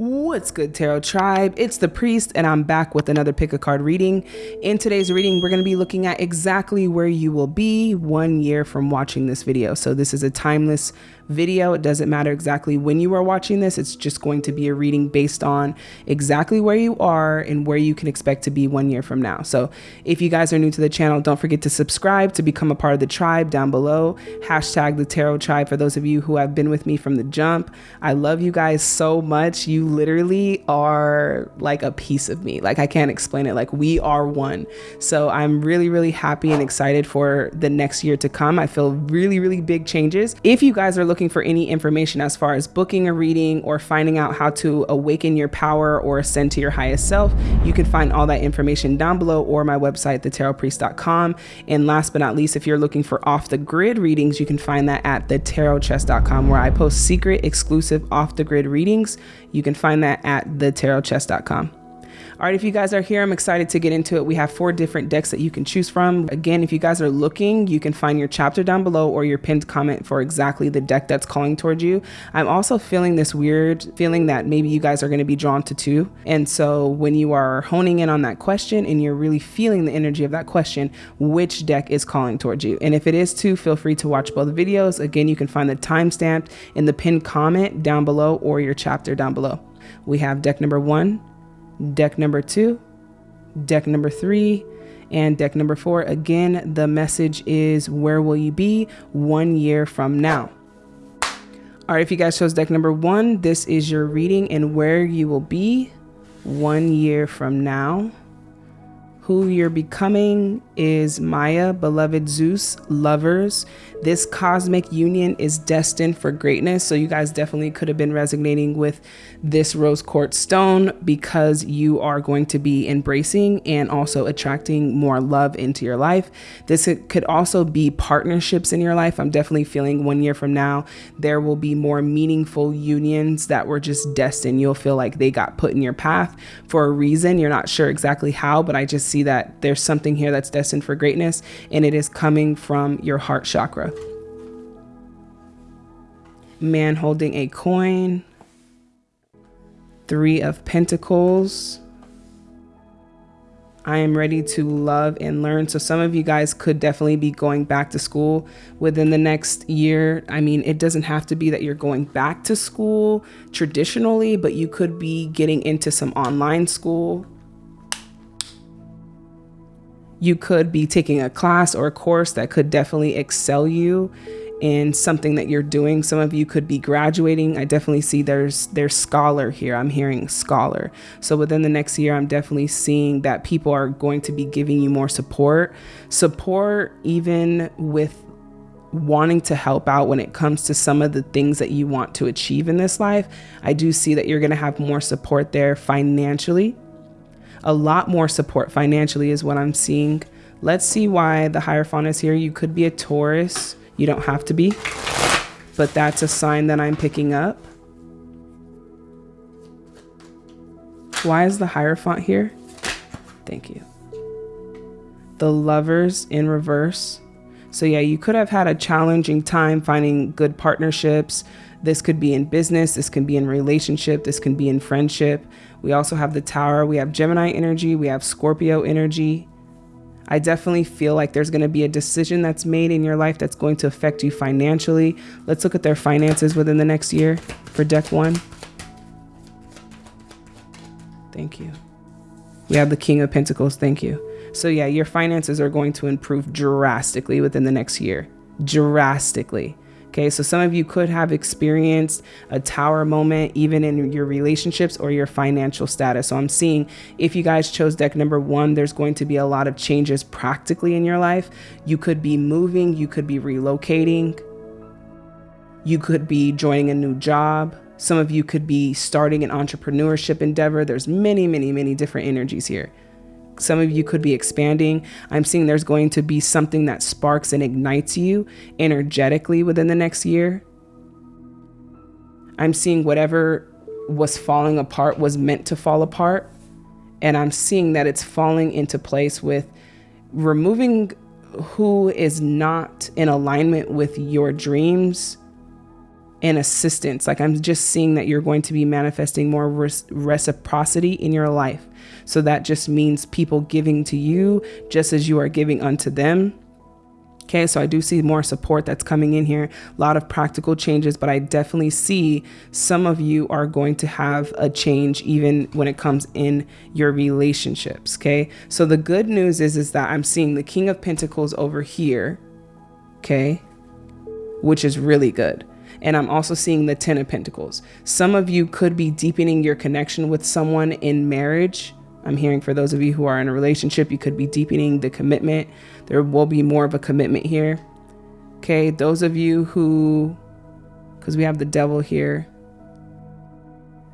What's good, Tarot Tribe? It's the Priest, and I'm back with another pick a card reading. In today's reading, we're going to be looking at exactly where you will be one year from watching this video. So, this is a timeless video. It doesn't matter exactly when you are watching this, it's just going to be a reading based on exactly where you are and where you can expect to be one year from now. So if you guys are new to the channel, don't forget to subscribe to become a part of the tribe down below. Hashtag the Tarot Tribe for those of you who have been with me from the jump. I love you guys so much. You literally are like a piece of me. Like I can't explain it. Like we are one. So I'm really, really happy and excited for the next year to come. I feel really, really big changes. If you guys are looking looking for any information as far as booking a reading or finding out how to awaken your power or ascend to your highest self, you can find all that information down below or my website, thetarotpriest.com. And last but not least, if you're looking for off the grid readings, you can find that at thetarotchest.com where I post secret, exclusive off the grid readings. You can find that at thetarotchest.com. All right, if you guys are here, I'm excited to get into it. We have four different decks that you can choose from. Again, if you guys are looking, you can find your chapter down below or your pinned comment for exactly the deck that's calling towards you. I'm also feeling this weird feeling that maybe you guys are going to be drawn to two. And so when you are honing in on that question and you're really feeling the energy of that question, which deck is calling towards you? And if it is two, feel free to watch both videos. Again, you can find the timestamp in the pinned comment down below or your chapter down below. We have deck number one, deck number two, deck number three, and deck number four. Again, the message is where will you be one year from now? All right, if you guys chose deck number one, this is your reading and where you will be one year from now. Who you're becoming is Maya, beloved Zeus, lovers. This cosmic union is destined for greatness. So, you guys definitely could have been resonating with this rose quartz stone because you are going to be embracing and also attracting more love into your life. This could also be partnerships in your life. I'm definitely feeling one year from now, there will be more meaningful unions that were just destined. You'll feel like they got put in your path for a reason. You're not sure exactly how, but I just see that there's something here that's destined destined for greatness, and it is coming from your heart chakra. Man holding a coin, Three of Pentacles. I am ready to love and learn. So, some of you guys could definitely be going back to school within the next year. I mean, it doesn't have to be that you're going back to school traditionally, but you could be getting into some online school you could be taking a class or a course that could definitely excel you in something that you're doing. Some of you could be graduating. I definitely see there's there's scholar here. I'm hearing scholar. So within the next year, I'm definitely seeing that people are going to be giving you more support. Support even with wanting to help out when it comes to some of the things that you want to achieve in this life. I do see that you're going to have more support there financially a lot more support financially is what I'm seeing. Let's see why the Hierophant is here. You could be a Taurus. You don't have to be, but that's a sign that I'm picking up. Why is the Hierophant here? Thank you. The Lovers in reverse. So yeah, you could have had a challenging time finding good partnerships. This could be in business, this can be in relationship, this can be in friendship. We also have the tower, we have Gemini energy, we have Scorpio energy. I definitely feel like there's going to be a decision that's made in your life that's going to affect you financially. Let's look at their finances within the next year for deck one. Thank you. We have the King of Pentacles. Thank you. So, yeah, your finances are going to improve drastically within the next year. Drastically. Okay, so some of you could have experienced a tower moment even in your relationships or your financial status. So I'm seeing if you guys chose deck number one, there's going to be a lot of changes practically in your life. You could be moving, you could be relocating, you could be joining a new job. Some of you could be starting an entrepreneurship endeavor. There's many, many, many different energies here some of you could be expanding. I'm seeing there's going to be something that sparks and ignites you energetically within the next year. I'm seeing whatever was falling apart was meant to fall apart. And I'm seeing that it's falling into place with removing who is not in alignment with your dreams and assistance. Like I'm just seeing that you're going to be manifesting more reciprocity in your life. So that just means people giving to you just as you are giving unto them. Okay, so I do see more support that's coming in here, a lot of practical changes, but I definitely see some of you are going to have a change even when it comes in your relationships. Okay, so the good news is, is that I'm seeing the King of Pentacles over here. Okay, which is really good. And I'm also seeing the Ten of Pentacles. Some of you could be deepening your connection with someone in marriage. I'm hearing for those of you who are in a relationship, you could be deepening the commitment. There will be more of a commitment here. Okay, those of you who, because we have the devil here.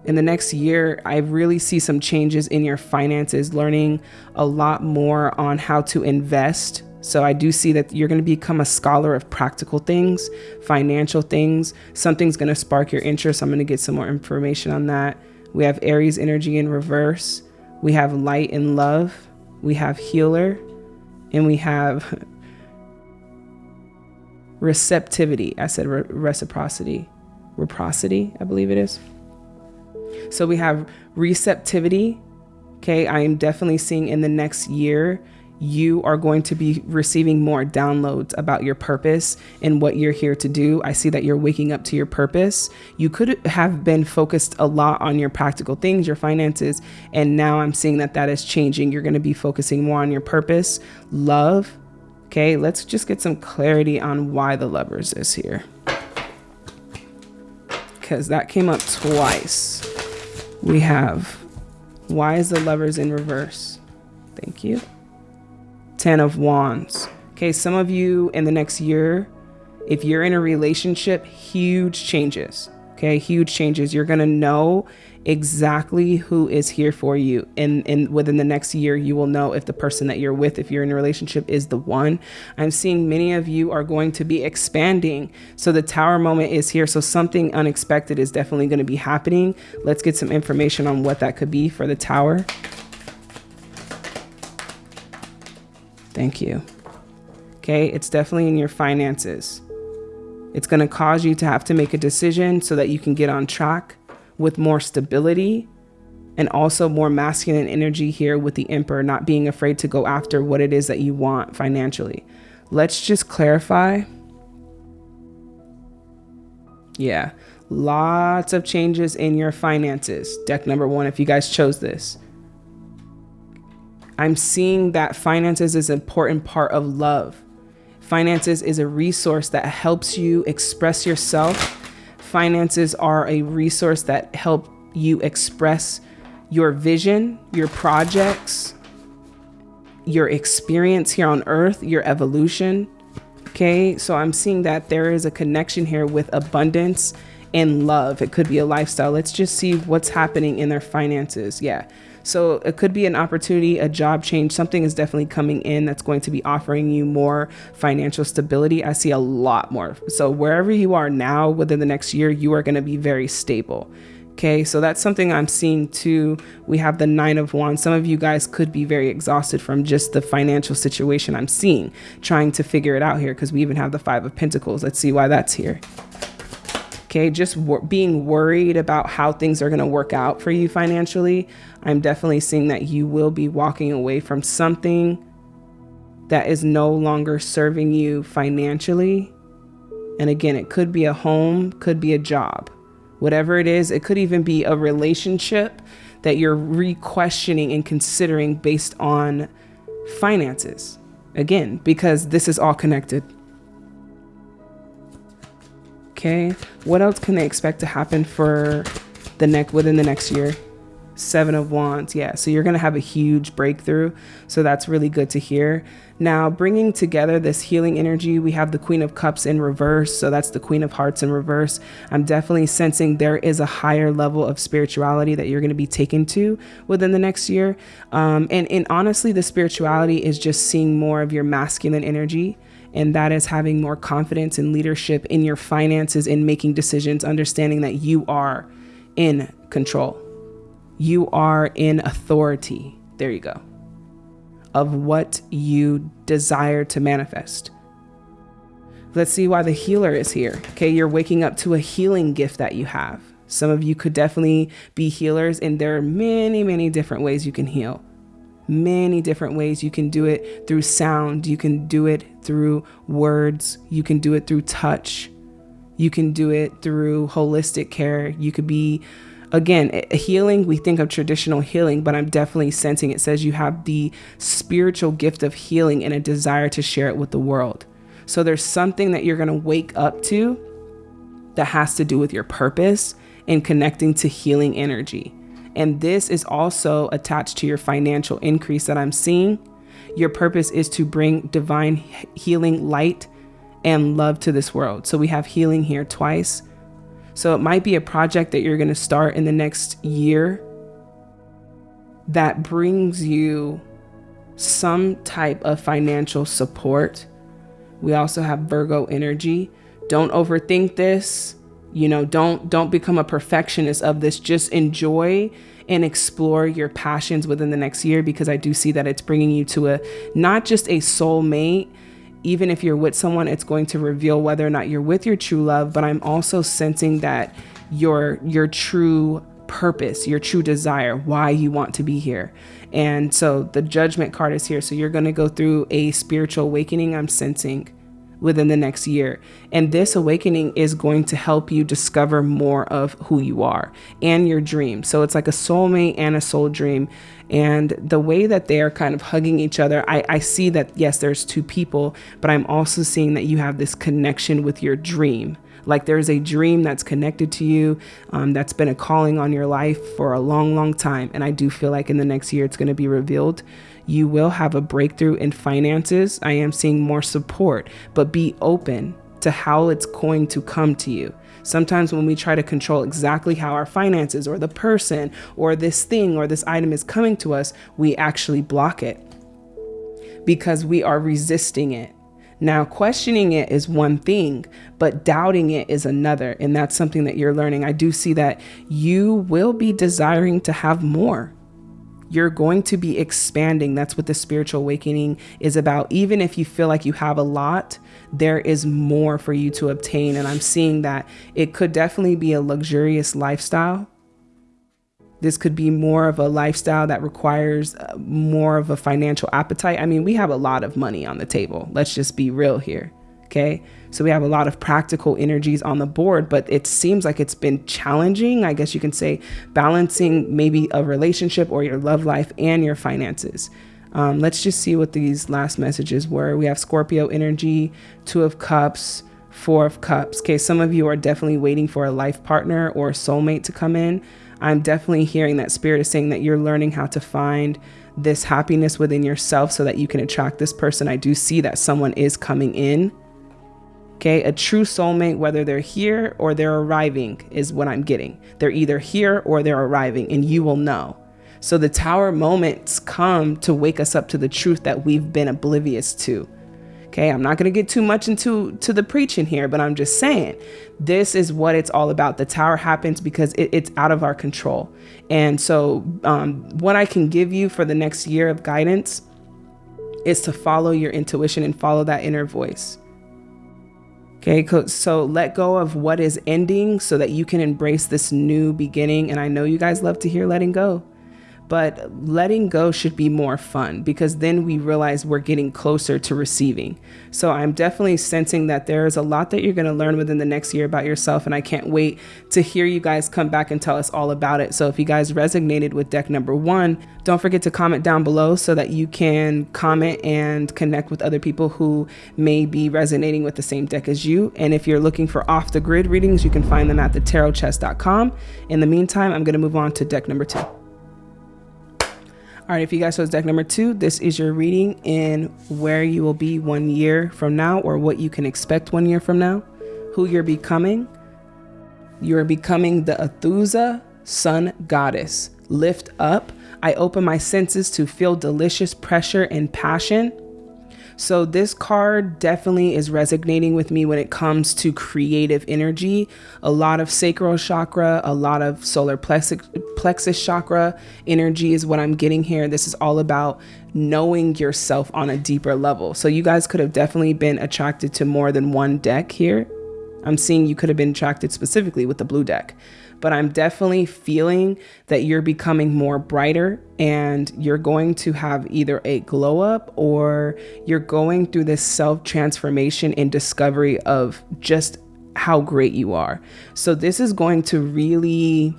In the next year, I really see some changes in your finances, learning a lot more on how to invest so I do see that you're going to become a scholar of practical things, financial things. Something's going to spark your interest. I'm going to get some more information on that. We have Aries energy in reverse. We have light and love. We have healer. And we have receptivity. I said re reciprocity. Reciprocity, I believe it is. So we have receptivity. Okay, I am definitely seeing in the next year you are going to be receiving more downloads about your purpose and what you're here to do. I see that you're waking up to your purpose. You could have been focused a lot on your practical things, your finances, and now I'm seeing that that is changing. You're going to be focusing more on your purpose, love. Okay, let's just get some clarity on why the lovers is here. Because that came up twice. We have why is the lovers in reverse? Thank you. Ten of Wands. Okay, some of you in the next year, if you're in a relationship, huge changes. Okay, huge changes. You're gonna know exactly who is here for you. And, and within the next year, you will know if the person that you're with, if you're in a relationship, is the one. I'm seeing many of you are going to be expanding. So the tower moment is here. So something unexpected is definitely going to be happening. Let's get some information on what that could be for the tower. Thank you. Okay, it's definitely in your finances. It's going to cause you to have to make a decision so that you can get on track with more stability and also more masculine energy here with the emperor not being afraid to go after what it is that you want financially. Let's just clarify. Yeah, lots of changes in your finances. Deck number one, if you guys chose this. I'm seeing that finances is an important part of love. Finances is a resource that helps you express yourself. Finances are a resource that help you express your vision, your projects, your experience here on earth, your evolution. Okay, so I'm seeing that there is a connection here with abundance and love. It could be a lifestyle. Let's just see what's happening in their finances. Yeah. So it could be an opportunity, a job change. Something is definitely coming in that's going to be offering you more financial stability. I see a lot more. So wherever you are now within the next year, you are going to be very stable. Okay, so that's something I'm seeing too. We have the Nine of Wands. Some of you guys could be very exhausted from just the financial situation I'm seeing, trying to figure it out here because we even have the Five of Pentacles. Let's see why that's here. Okay, just being worried about how things are going to work out for you financially. I'm definitely seeing that you will be walking away from something that is no longer serving you financially. And again, it could be a home, could be a job, whatever it is. It could even be a relationship that you're re-questioning and considering based on finances. Again, because this is all connected. Okay, what else can they expect to happen for the neck within the next year? Seven of Wands, yeah. So you're gonna have a huge breakthrough. So that's really good to hear. Now, bringing together this healing energy, we have the Queen of Cups in reverse. So that's the Queen of Hearts in reverse. I'm definitely sensing there is a higher level of spirituality that you're going to be taken to within the next year. Um, and, and honestly, the spirituality is just seeing more of your masculine energy and that is having more confidence and leadership in your finances, in making decisions, understanding that you are in control. You are in authority. There you go. Of what you desire to manifest. Let's see why the healer is here. Okay, you're waking up to a healing gift that you have. Some of you could definitely be healers, and there are many, many different ways you can heal. Many different ways. You can do it through sound, you can do it through words, you can do it through touch, you can do it through holistic care. You could be, again, healing. We think of traditional healing, but I'm definitely sensing it says you have the spiritual gift of healing and a desire to share it with the world. So there's something that you're going to wake up to that has to do with your purpose and connecting to healing energy. And this is also attached to your financial increase that I'm seeing. Your purpose is to bring divine healing light and love to this world. So we have healing here twice. So it might be a project that you're going to start in the next year that brings you some type of financial support. We also have Virgo energy. Don't overthink this you know don't don't become a perfectionist of this just enjoy and explore your passions within the next year because i do see that it's bringing you to a not just a soulmate even if you're with someone it's going to reveal whether or not you're with your true love but i'm also sensing that your your true purpose your true desire why you want to be here and so the judgment card is here so you're going to go through a spiritual awakening i'm sensing within the next year. And this awakening is going to help you discover more of who you are and your dream. So it's like a soulmate and a soul dream. And the way that they are kind of hugging each other, I, I see that, yes, there's two people, but I'm also seeing that you have this connection with your dream. Like there's a dream that's connected to you, um, that's been a calling on your life for a long, long time. And I do feel like in the next year it's going to be revealed you will have a breakthrough in finances. I am seeing more support, but be open to how it's going to come to you. Sometimes when we try to control exactly how our finances or the person or this thing or this item is coming to us, we actually block it because we are resisting it. Now, questioning it is one thing, but doubting it is another. And that's something that you're learning. I do see that you will be desiring to have more you're going to be expanding. That's what the spiritual awakening is about. Even if you feel like you have a lot, there is more for you to obtain. And I'm seeing that it could definitely be a luxurious lifestyle. This could be more of a lifestyle that requires uh, more of a financial appetite. I mean, we have a lot of money on the table. Let's just be real here. Okay. So we have a lot of practical energies on the board, but it seems like it's been challenging, I guess you can say, balancing maybe a relationship or your love life and your finances. Um, let's just see what these last messages were. We have Scorpio energy, Two of Cups, Four of Cups. Okay, some of you are definitely waiting for a life partner or soulmate to come in. I'm definitely hearing that spirit is saying that you're learning how to find this happiness within yourself so that you can attract this person. I do see that someone is coming in Okay, a true soulmate, whether they're here or they're arriving, is what I'm getting. They're either here or they're arriving, and you will know. So the tower moments come to wake us up to the truth that we've been oblivious to. Okay, I'm not going to get too much into to the preaching here, but I'm just saying this is what it's all about. The tower happens because it, it's out of our control. And so, um, what I can give you for the next year of guidance is to follow your intuition and follow that inner voice. Okay, so let go of what is ending so that you can embrace this new beginning. And I know you guys love to hear letting go but letting go should be more fun because then we realize we're getting closer to receiving. So I'm definitely sensing that there is a lot that you're going to learn within the next year about yourself. And I can't wait to hear you guys come back and tell us all about it. So if you guys resonated with deck number one, don't forget to comment down below so that you can comment and connect with other people who may be resonating with the same deck as you. And if you're looking for off the grid readings, you can find them at thetarotchest.com. In the meantime, I'm going to move on to deck number two. All right, if you guys chose deck number two, this is your reading in where you will be one year from now or what you can expect one year from now, who you're becoming. You're becoming the Athena sun goddess. Lift up. I open my senses to feel delicious pressure and passion. So this card definitely is resonating with me when it comes to creative energy. A lot of sacral chakra, a lot of solar plexus, chakra energy is what I'm getting here. This is all about knowing yourself on a deeper level. So you guys could have definitely been attracted to more than one deck here. I'm seeing you could have been attracted specifically with the blue deck but I'm definitely feeling that you're becoming more brighter and you're going to have either a glow up or you're going through this self transformation and discovery of just how great you are. So, this is going to really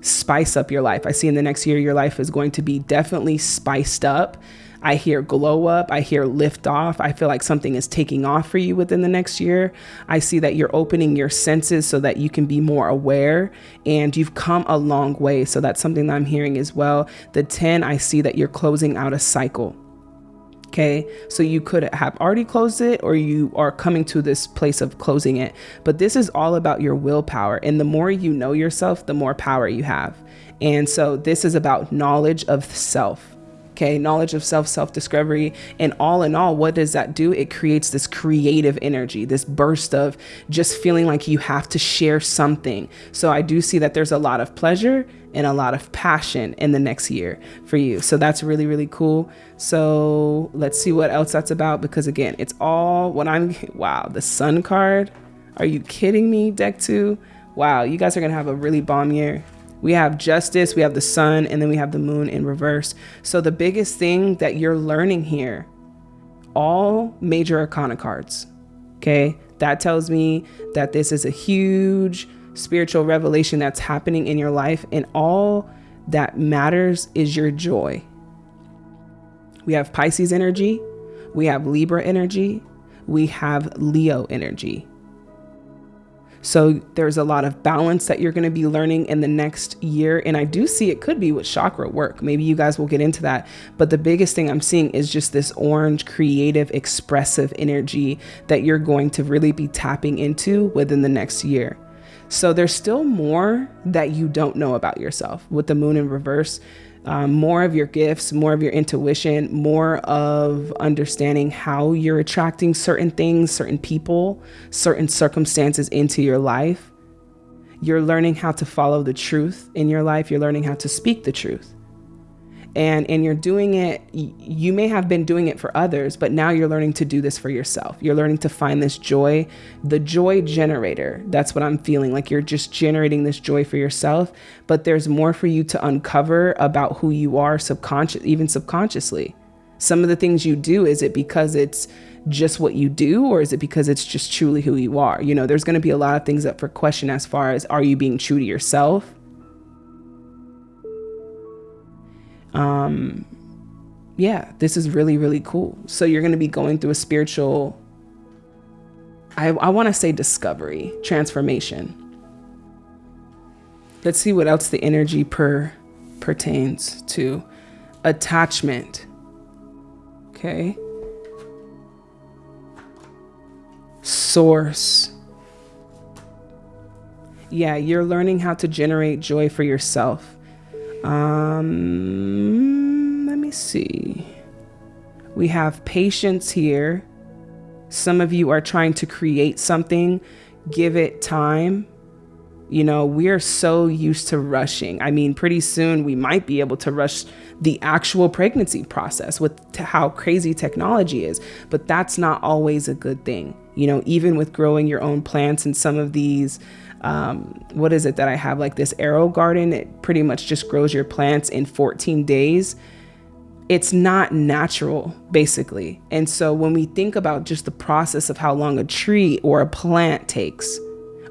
spice up your life. I see in the next year, your life is going to be definitely spiced up I hear glow up. I hear lift off. I feel like something is taking off for you within the next year. I see that you're opening your senses so that you can be more aware and you've come a long way. So that's something that I'm hearing as well. The 10, I see that you're closing out a cycle. Okay, so you could have already closed it or you are coming to this place of closing it. But this is all about your willpower. And the more you know yourself, the more power you have. And so this is about knowledge of self okay knowledge of self self discovery and all in all what does that do? It creates this creative energy this burst of just feeling like you have to share something. So i do see that there's a lot of pleasure and a lot of passion in the next year for you. So that's really really cool. So let's see what else that's about because again it's all what i'm wow the sun card? Are you kidding me deck two? Wow you guys are gonna have a really bomb year we have justice, we have the sun, and then we have the moon in reverse. So the biggest thing that you're learning here, all major arcana cards, okay? That tells me that this is a huge spiritual revelation that's happening in your life, and all that matters is your joy. We have Pisces energy, we have Libra energy, we have Leo energy. So there's a lot of balance that you're going to be learning in the next year. And I do see it could be with chakra work. Maybe you guys will get into that. But the biggest thing I'm seeing is just this orange, creative, expressive energy that you're going to really be tapping into within the next year. So there's still more that you don't know about yourself with the moon in reverse um, more of your gifts, more of your intuition, more of understanding how you're attracting certain things, certain people, certain circumstances into your life. You're learning how to follow the truth in your life. You're learning how to speak the truth and and you're doing it you may have been doing it for others but now you're learning to do this for yourself. You're learning to find this joy the joy generator. That's what i'm feeling like you're just generating this joy for yourself but there's more for you to uncover about who you are subconscious even subconsciously. Some of the things you do is it because it's just what you do or is it because it's just truly who you are? You know there's going to be a lot of things up for question as far as are you being true to yourself um, yeah, this is really, really cool. So you're going to be going through a spiritual, I, I want to say discovery, transformation. Let's see what else the energy per pertains to. Attachment. Okay. Source. Yeah, you're learning how to generate joy for yourself. Um, let me see. We have patience here. Some of you are trying to create something, give it time. You know, we're so used to rushing. I mean, pretty soon we might be able to rush the actual pregnancy process with how crazy technology is, but that's not always a good thing. You know, even with growing your own plants and some of these um, what is it that I have like this AeroGarden? It pretty much just grows your plants in 14 days. It's not natural, basically. And so when we think about just the process of how long a tree or a plant takes,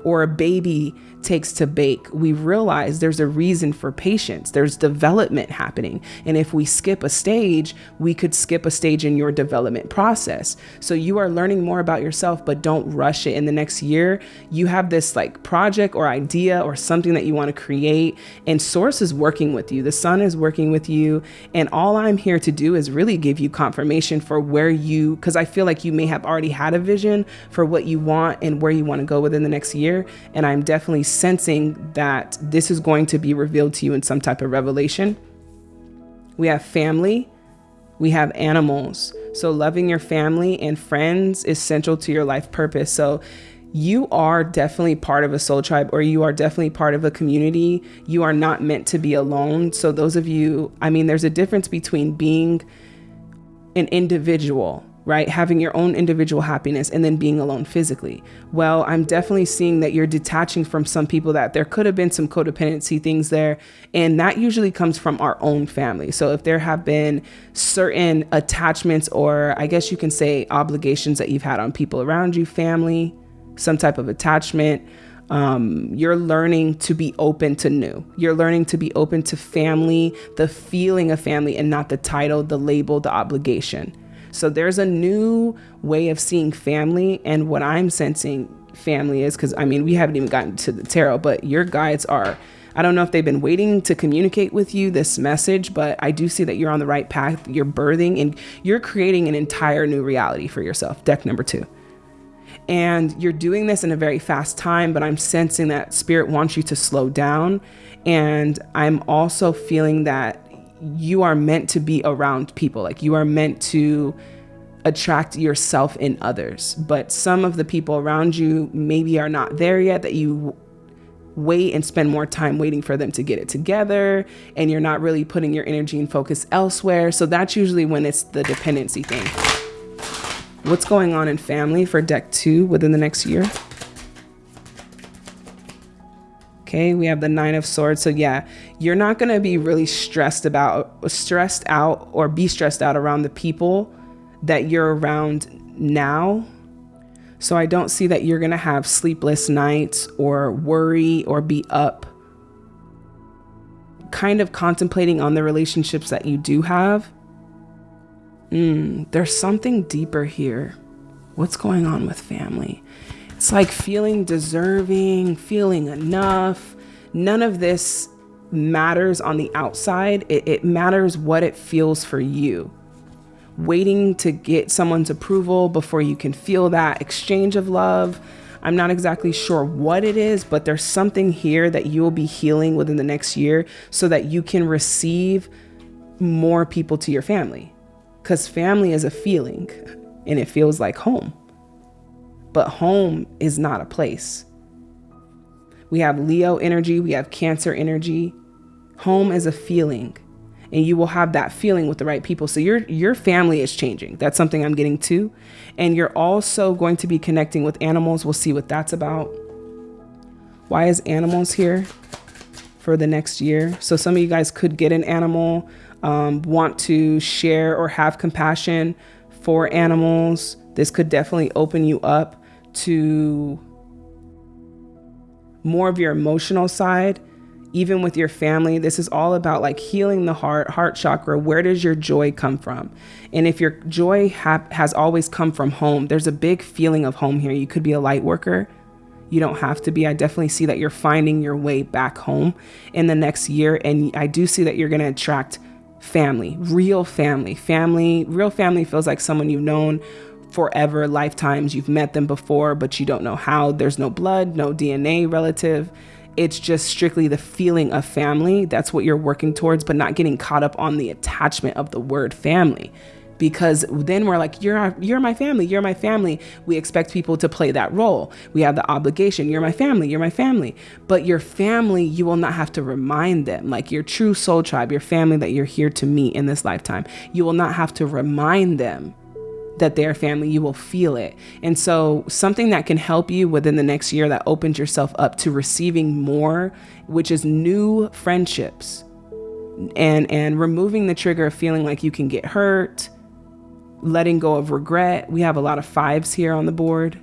or a baby takes to bake, we realize there's a reason for patience. There's development happening. And if we skip a stage, we could skip a stage in your development process. So you are learning more about yourself, but don't rush it. In the next year, you have this like project or idea or something that you want to create, and Source is working with you. The sun is working with you. And all I'm here to do is really give you confirmation for where you, because I feel like you may have already had a vision for what you want and where you want to go within the next year. And I'm definitely sensing that this is going to be revealed to you in some type of revelation. We have family. We have animals. So loving your family and friends is central to your life purpose. So you are definitely part of a soul tribe or you are definitely part of a community. You are not meant to be alone. So, those of you, I mean, there's a difference between being an individual, right? Having your own individual happiness and then being alone physically. Well, I'm definitely seeing that you're detaching from some people that there could have been some codependency things there. And that usually comes from our own family. So, if there have been certain attachments or I guess you can say obligations that you've had on people around you, family, some type of attachment. Um, you're learning to be open to new. You're learning to be open to family, the feeling of family, and not the title, the label, the obligation. So there's a new way of seeing family. And what I'm sensing family is because I mean, we haven't even gotten to the tarot, but your guides are. I don't know if they've been waiting to communicate with you this message, but I do see that you're on the right path. You're birthing and you're creating an entire new reality for yourself. Deck number two. And you're doing this in a very fast time, but I'm sensing that spirit wants you to slow down. And I'm also feeling that you are meant to be around people, like you are meant to attract yourself in others. But some of the people around you maybe are not there yet, that you wait and spend more time waiting for them to get it together and you're not really putting your energy and focus elsewhere. So that's usually when it's the dependency thing what's going on in family for deck two within the next year. Okay, we have the nine of swords. So yeah, you're not going to be really stressed about stressed out or be stressed out around the people that you're around now. So I don't see that you're going to have sleepless nights or worry or be up kind of contemplating on the relationships that you do have mm, there's something deeper here. What's going on with family? It's like feeling deserving, feeling enough. None of this matters on the outside, it, it matters what it feels for you. Waiting to get someone's approval before you can feel that exchange of love. I'm not exactly sure what it is, but there's something here that you will be healing within the next year so that you can receive more people to your family because family is a feeling and it feels like home. But home is not a place. We have Leo energy, we have Cancer energy. Home is a feeling and you will have that feeling with the right people. So your your family is changing. That's something I'm getting to. And you're also going to be connecting with animals. We'll see what that's about. Why is animals here for the next year? So some of you guys could get an animal um, want to share or have compassion for animals, this could definitely open you up to more of your emotional side even with your family this is all about like healing the heart heart chakra. Where does your joy come from? And if your joy ha- has always come from home there's a big feeling of home here. You could be a light worker. You don't have to be. I definitely see that you're finding your way back home in the next year and i do see that you're going to attract family, real family. Family, real family feels like someone you've known forever, lifetimes. You've met them before, but you don't know how. There's no blood, no DNA relative. It's just strictly the feeling of family. That's what you're working towards, but not getting caught up on the attachment of the word family because then we're like you're our, you're my family you're my family we expect people to play that role we have the obligation you're my family you're my family but your family you will not have to remind them like your true soul tribe your family that you're here to meet in this lifetime you will not have to remind them that they're family you will feel it and so something that can help you within the next year that opens yourself up to receiving more which is new friendships and and removing the trigger of feeling like you can get hurt letting go of regret. We have a lot of fives here on the board.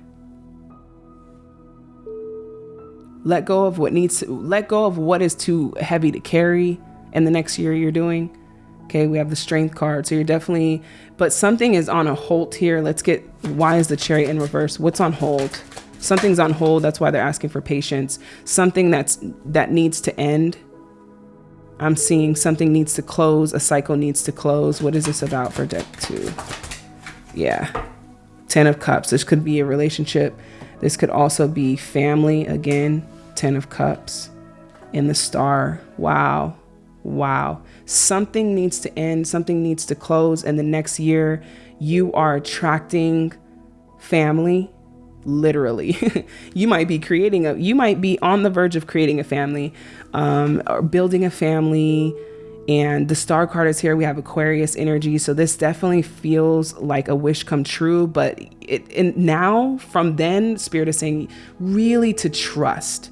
Let go of what needs to, let go of what is too heavy to carry in the next year you're doing. Okay, we have the strength card. So you're definitely, but something is on a hold here. Let's get, why is the chariot in reverse? What's on hold? Something's on hold. That's why they're asking for patience. Something that's, that needs to end. I'm seeing something needs to close. A cycle needs to close. What is this about for deck two? yeah. Ten of Cups. This could be a relationship. This could also be family. Again, Ten of Cups. In the star. Wow. Wow. Something needs to end, something needs to close. And the next year, you are attracting family literally you might be creating a you might be on the verge of creating a family um, or building a family and the star card is here we have aquarius energy so this definitely feels like a wish come true but it and now from then spirit is saying really to trust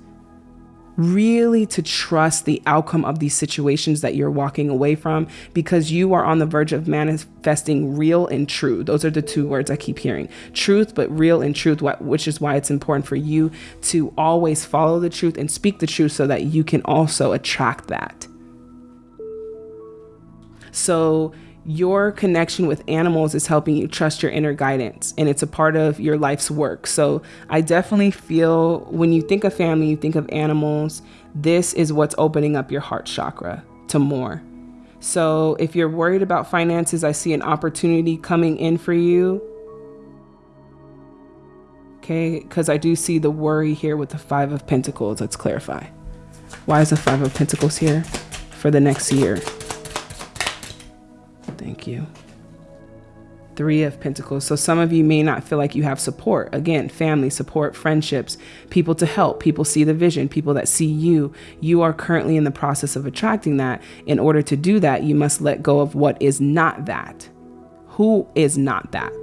really to trust the outcome of these situations that you're walking away from because you are on the verge of manifesting real and true. Those are the two words I keep hearing truth, but real and truth, which is why it's important for you to always follow the truth and speak the truth so that you can also attract that. So, your connection with animals is helping you trust your inner guidance and it's a part of your life's work. So I definitely feel when you think of family, you think of animals, this is what's opening up your heart chakra to more. So if you're worried about finances, I see an opportunity coming in for you. Okay, because I do see the worry here with the Five of Pentacles. Let's clarify. Why is the Five of Pentacles here for the next year? Thank you. Three of Pentacles. So some of you may not feel like you have support. Again, family support, friendships, people to help, people see the vision, people that see you. You are currently in the process of attracting that. In order to do that, you must let go of what is not that. Who is not that?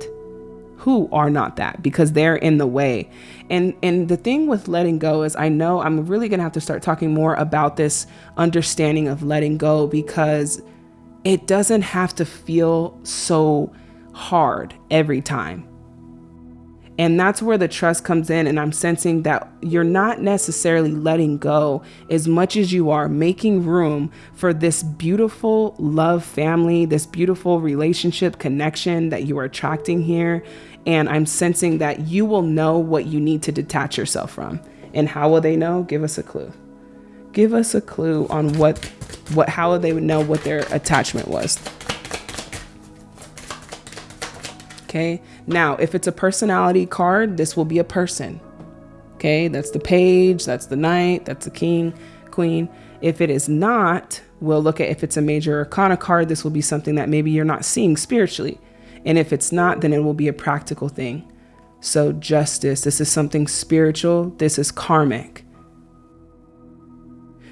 Who are not that? Because they're in the way. And and the thing with letting go is I know I'm really going to have to start talking more about this understanding of letting go because it doesn't have to feel so hard every time. And that's where the trust comes in. And I'm sensing that you're not necessarily letting go as much as you are making room for this beautiful love family, this beautiful relationship connection that you are attracting here. And I'm sensing that you will know what you need to detach yourself from. And how will they know? Give us a clue. Give us a clue on what what how they would know what their attachment was. Okay. Now, if it's a personality card, this will be a person. Okay. That's the page, that's the knight, that's the king, queen. If it is not, we'll look at if it's a major arcana card, this will be something that maybe you're not seeing spiritually. And if it's not, then it will be a practical thing. So, justice, this is something spiritual, this is karmic.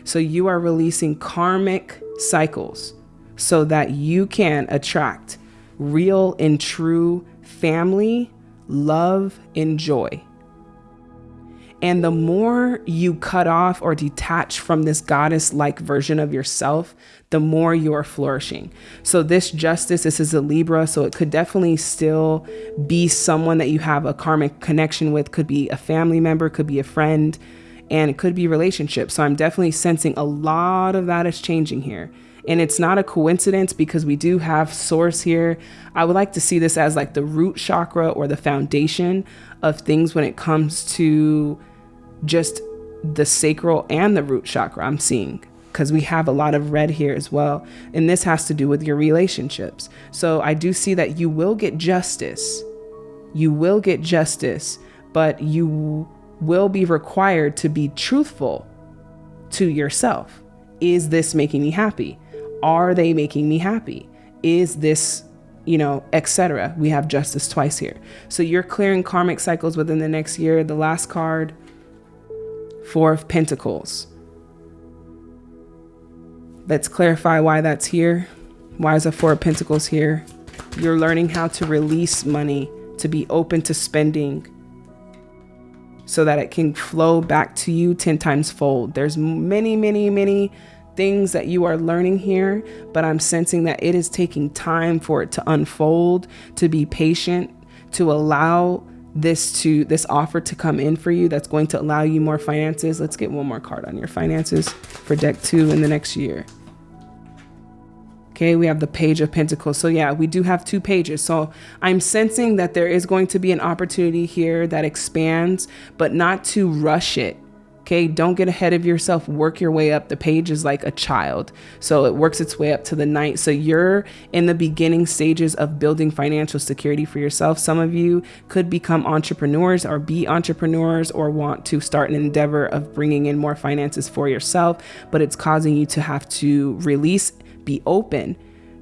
So you are releasing karmic cycles so that you can attract real and true family, love, and joy. And the more you cut off or detach from this goddess like version of yourself, the more you are flourishing. So, this justice, this is a Libra, so it could definitely still be someone that you have a karmic connection with, could be a family member, could be a friend, and it could be relationships. So I'm definitely sensing a lot of that is changing here. And it's not a coincidence because we do have source here. I would like to see this as like the root chakra or the foundation of things when it comes to just the sacral and the root chakra I'm seeing because we have a lot of red here as well. And this has to do with your relationships. So I do see that you will get justice. You will get justice, but you will be required to be truthful to yourself. Is this making me happy? Are they making me happy? Is this, you know, etc. We have justice twice here. So you're clearing karmic cycles within the next year. The last card, Four of Pentacles. Let's clarify why that's here. Why is a Four of Pentacles here? You're learning how to release money, to be open to spending, so that it can flow back to you 10 times fold. There's many, many, many things that you are learning here, but I'm sensing that it is taking time for it to unfold, to be patient, to allow this to this offer to come in for you that's going to allow you more finances. Let's get one more card on your finances for deck 2 in the next year. Okay, we have the page of pentacles. So yeah, we do have two pages. So I'm sensing that there is going to be an opportunity here that expands, but not to rush it. Okay, don't get ahead of yourself. Work your way up. The page is like a child. So it works its way up to the knight. So you're in the beginning stages of building financial security for yourself. Some of you could become entrepreneurs or be entrepreneurs or want to start an endeavor of bringing in more finances for yourself, but it's causing you to have to release, be open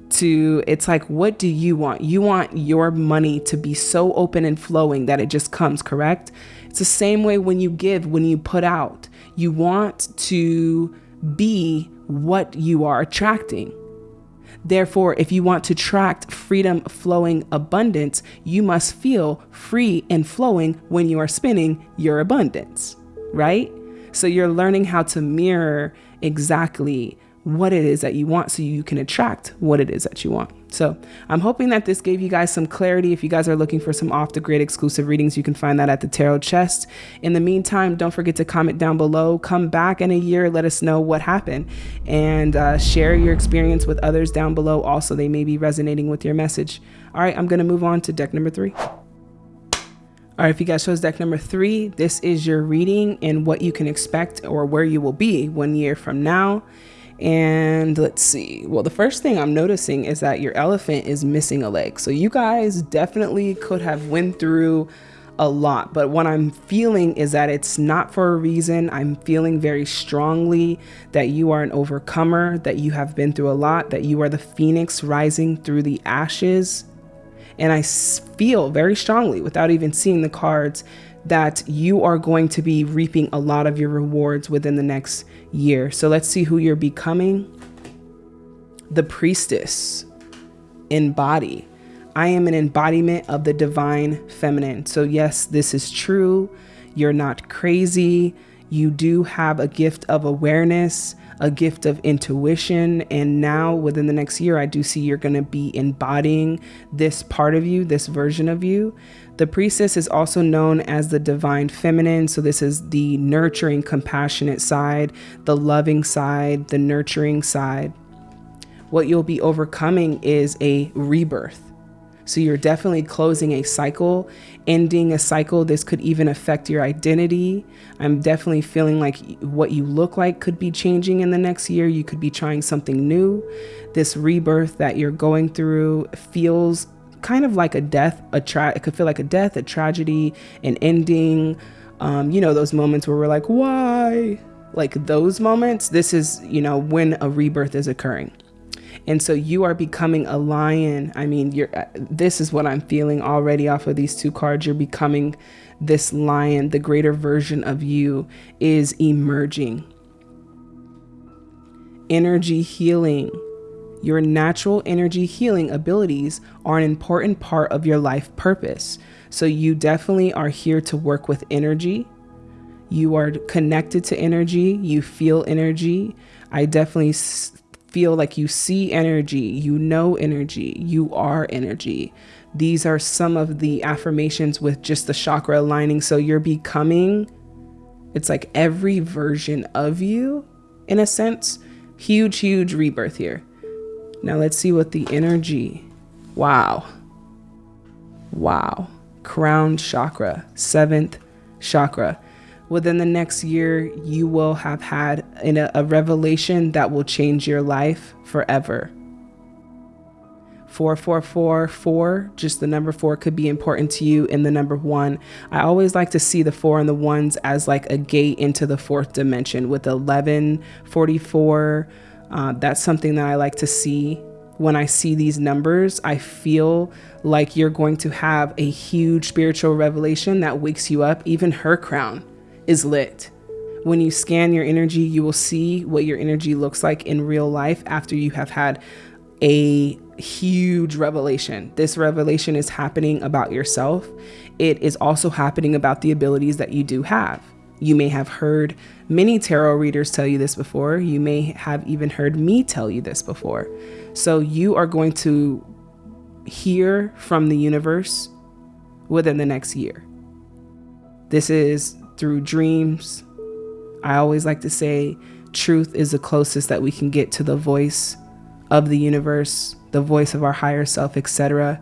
to it's like what do you want you want your money to be so open and flowing that it just comes correct it's the same way when you give, when you put out. You want to be what you are attracting. Therefore, if you want to attract freedom, flowing abundance, you must feel free and flowing when you are spinning your abundance, right? So you're learning how to mirror exactly what it is that you want so you can attract what it is that you want. So I'm hoping that this gave you guys some clarity. If you guys are looking for some off the grid exclusive readings, you can find that at the Tarot Chest. In the meantime, don't forget to comment down below. Come back in a year, let us know what happened, and uh, share your experience with others down below. Also, they may be resonating with your message. All right, I'm going to move on to deck number three. All right, if you guys chose deck number three, this is your reading and what you can expect or where you will be one year from now. And let's see. Well, the first thing I'm noticing is that your elephant is missing a leg. So you guys definitely could have went through a lot, but what I'm feeling is that it's not for a reason. I'm feeling very strongly that you are an overcomer, that you have been through a lot, that you are the phoenix rising through the ashes. And I feel very strongly, without even seeing the cards, that you are going to be reaping a lot of your rewards within the next year. So let's see who you're becoming. The priestess, embody. I am an embodiment of the divine feminine. So, yes, this is true. You're not crazy. You do have a gift of awareness, a gift of intuition. And now, within the next year, I do see you're going to be embodying this part of you, this version of you. The priestess is also known as the divine feminine. So, this is the nurturing, compassionate side, the loving side, the nurturing side. What you'll be overcoming is a rebirth. So, you're definitely closing a cycle, ending a cycle. This could even affect your identity. I'm definitely feeling like what you look like could be changing in the next year. You could be trying something new. This rebirth that you're going through feels kind of like a death, a tra- it could feel like a death, a tragedy, an ending. Um, you know, those moments where we're like, why? Like those moments, this is, you know, when a rebirth is occurring. And so you are becoming a lion. I mean, you're uh, this is what I'm feeling already off of these two cards. You're becoming this lion. The greater version of you is emerging. Energy healing your natural energy healing abilities are an important part of your life purpose. So you definitely are here to work with energy. You are connected to energy. You feel energy. I definitely feel like you see energy, you know energy, you are energy. These are some of the affirmations with just the chakra aligning. So you're becoming, it's like every version of you in a sense. Huge, huge rebirth here. Now let's see what the energy. Wow. Wow. Crown chakra, seventh chakra. Within the next year, you will have had a, a revelation that will change your life forever. 4444, just the number four could be important to you in the number one. I always like to see the four and the ones as like a gate into the fourth dimension with 1144. uh, that's something that I like to see when I see these numbers. I feel like you're going to have a huge spiritual revelation that wakes you up. Even her crown is lit. When you scan your energy, you will see what your energy looks like in real life after you have had a huge revelation. This revelation is happening about yourself. It is also happening about the abilities that you do have. You may have heard many tarot readers tell you this before. You may have even heard me tell you this before. So you are going to hear from the universe within the next year. This is through dreams. I always like to say truth is the closest that we can get to the voice of the universe, the voice of our higher self, etc.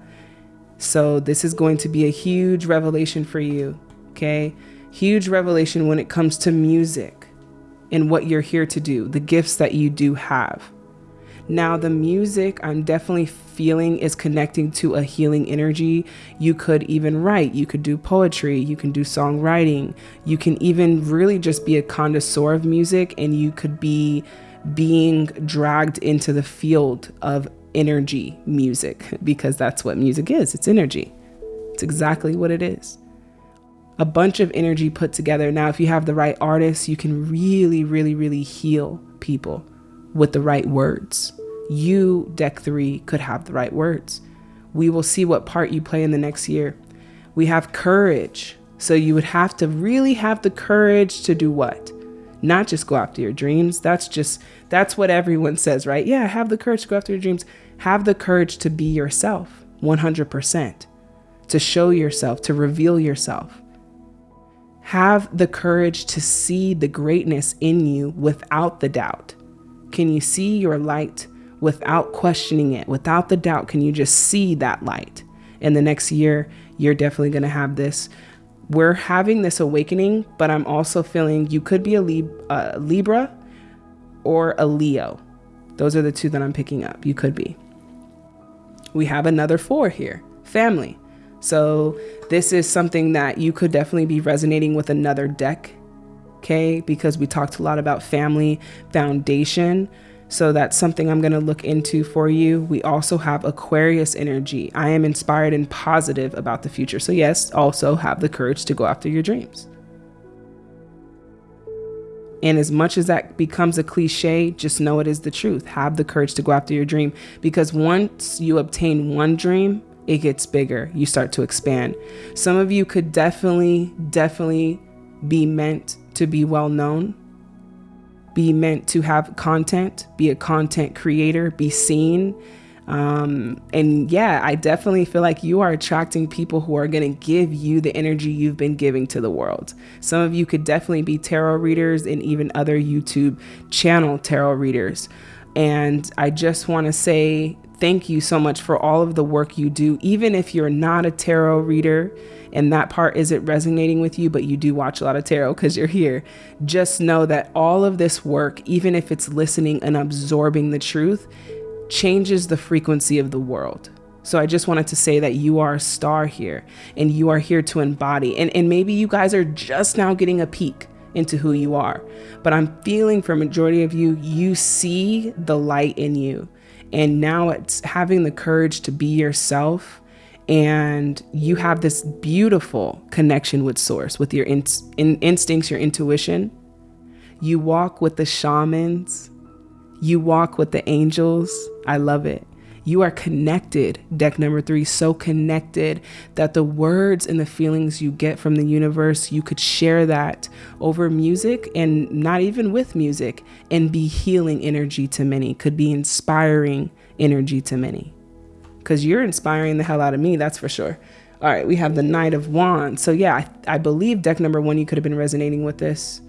So this is going to be a huge revelation for you, okay? Huge revelation when it comes to music and what you're here to do, the gifts that you do have. Now, the music I'm definitely feeling is connecting to a healing energy. You could even write, you could do poetry, you can do songwriting, you can even really just be a connoisseur of music and you could be being dragged into the field of energy music because that's what music is it's energy. It's exactly what it is. A bunch of energy put together. Now, if you have the right artists, you can really, really, really heal people with the right words. You, deck three, could have the right words. We will see what part you play in the next year. We have courage. So you would have to really have the courage to do what? Not just go after your dreams. That's just, that's what everyone says, right? Yeah, have the courage to go after your dreams. Have the courage to be yourself 100%, to show yourself, to reveal yourself. Have the courage to see the greatness in you without the doubt. Can you see your light without questioning it, without the doubt? Can you just see that light? In the next year, you're definitely going to have this. We're having this awakening, but I'm also feeling you could be a Lib- uh, Libra or a Leo. Those are the two that I'm picking up. You could be. We have another four here family. So this is something that you could definitely be resonating with another deck, okay? Because we talked a lot about family foundation. So that's something I'm going to look into for you. We also have Aquarius energy. I am inspired and positive about the future. So, yes, also have the courage to go after your dreams. And as much as that becomes a cliche, just know it is the truth. Have the courage to go after your dream because once you obtain one dream, it gets bigger. You start to expand. Some of you could definitely, definitely be meant to be well known, be meant to have content, be a content creator, be seen. Um, and yeah, I definitely feel like you are attracting people who are going to give you the energy you've been giving to the world. Some of you could definitely be tarot readers and even other YouTube channel tarot readers. And I just want to say thank you so much for all of the work you do. Even if you're not a tarot reader and that part isn't resonating with you, but you do watch a lot of tarot because you're here, just know that all of this work, even if it's listening and absorbing the truth, changes the frequency of the world. So I just wanted to say that you are a star here and you are here to embody. And, and maybe you guys are just now getting a peek into who you are. But I'm feeling for majority of you, you see the light in you. And now it's having the courage to be yourself. And you have this beautiful connection with source, with your in, in, instincts, your intuition. You walk with the shamans. You walk with the angels. I love it. You are connected, deck number three, so connected that the words and the feelings you get from the universe, you could share that over music and not even with music and be healing energy to many, could be inspiring energy to many. Because you're inspiring the hell out of me, that's for sure. All right, we have the Knight of Wands. So, yeah, I, I believe deck number one, you could have been resonating with this.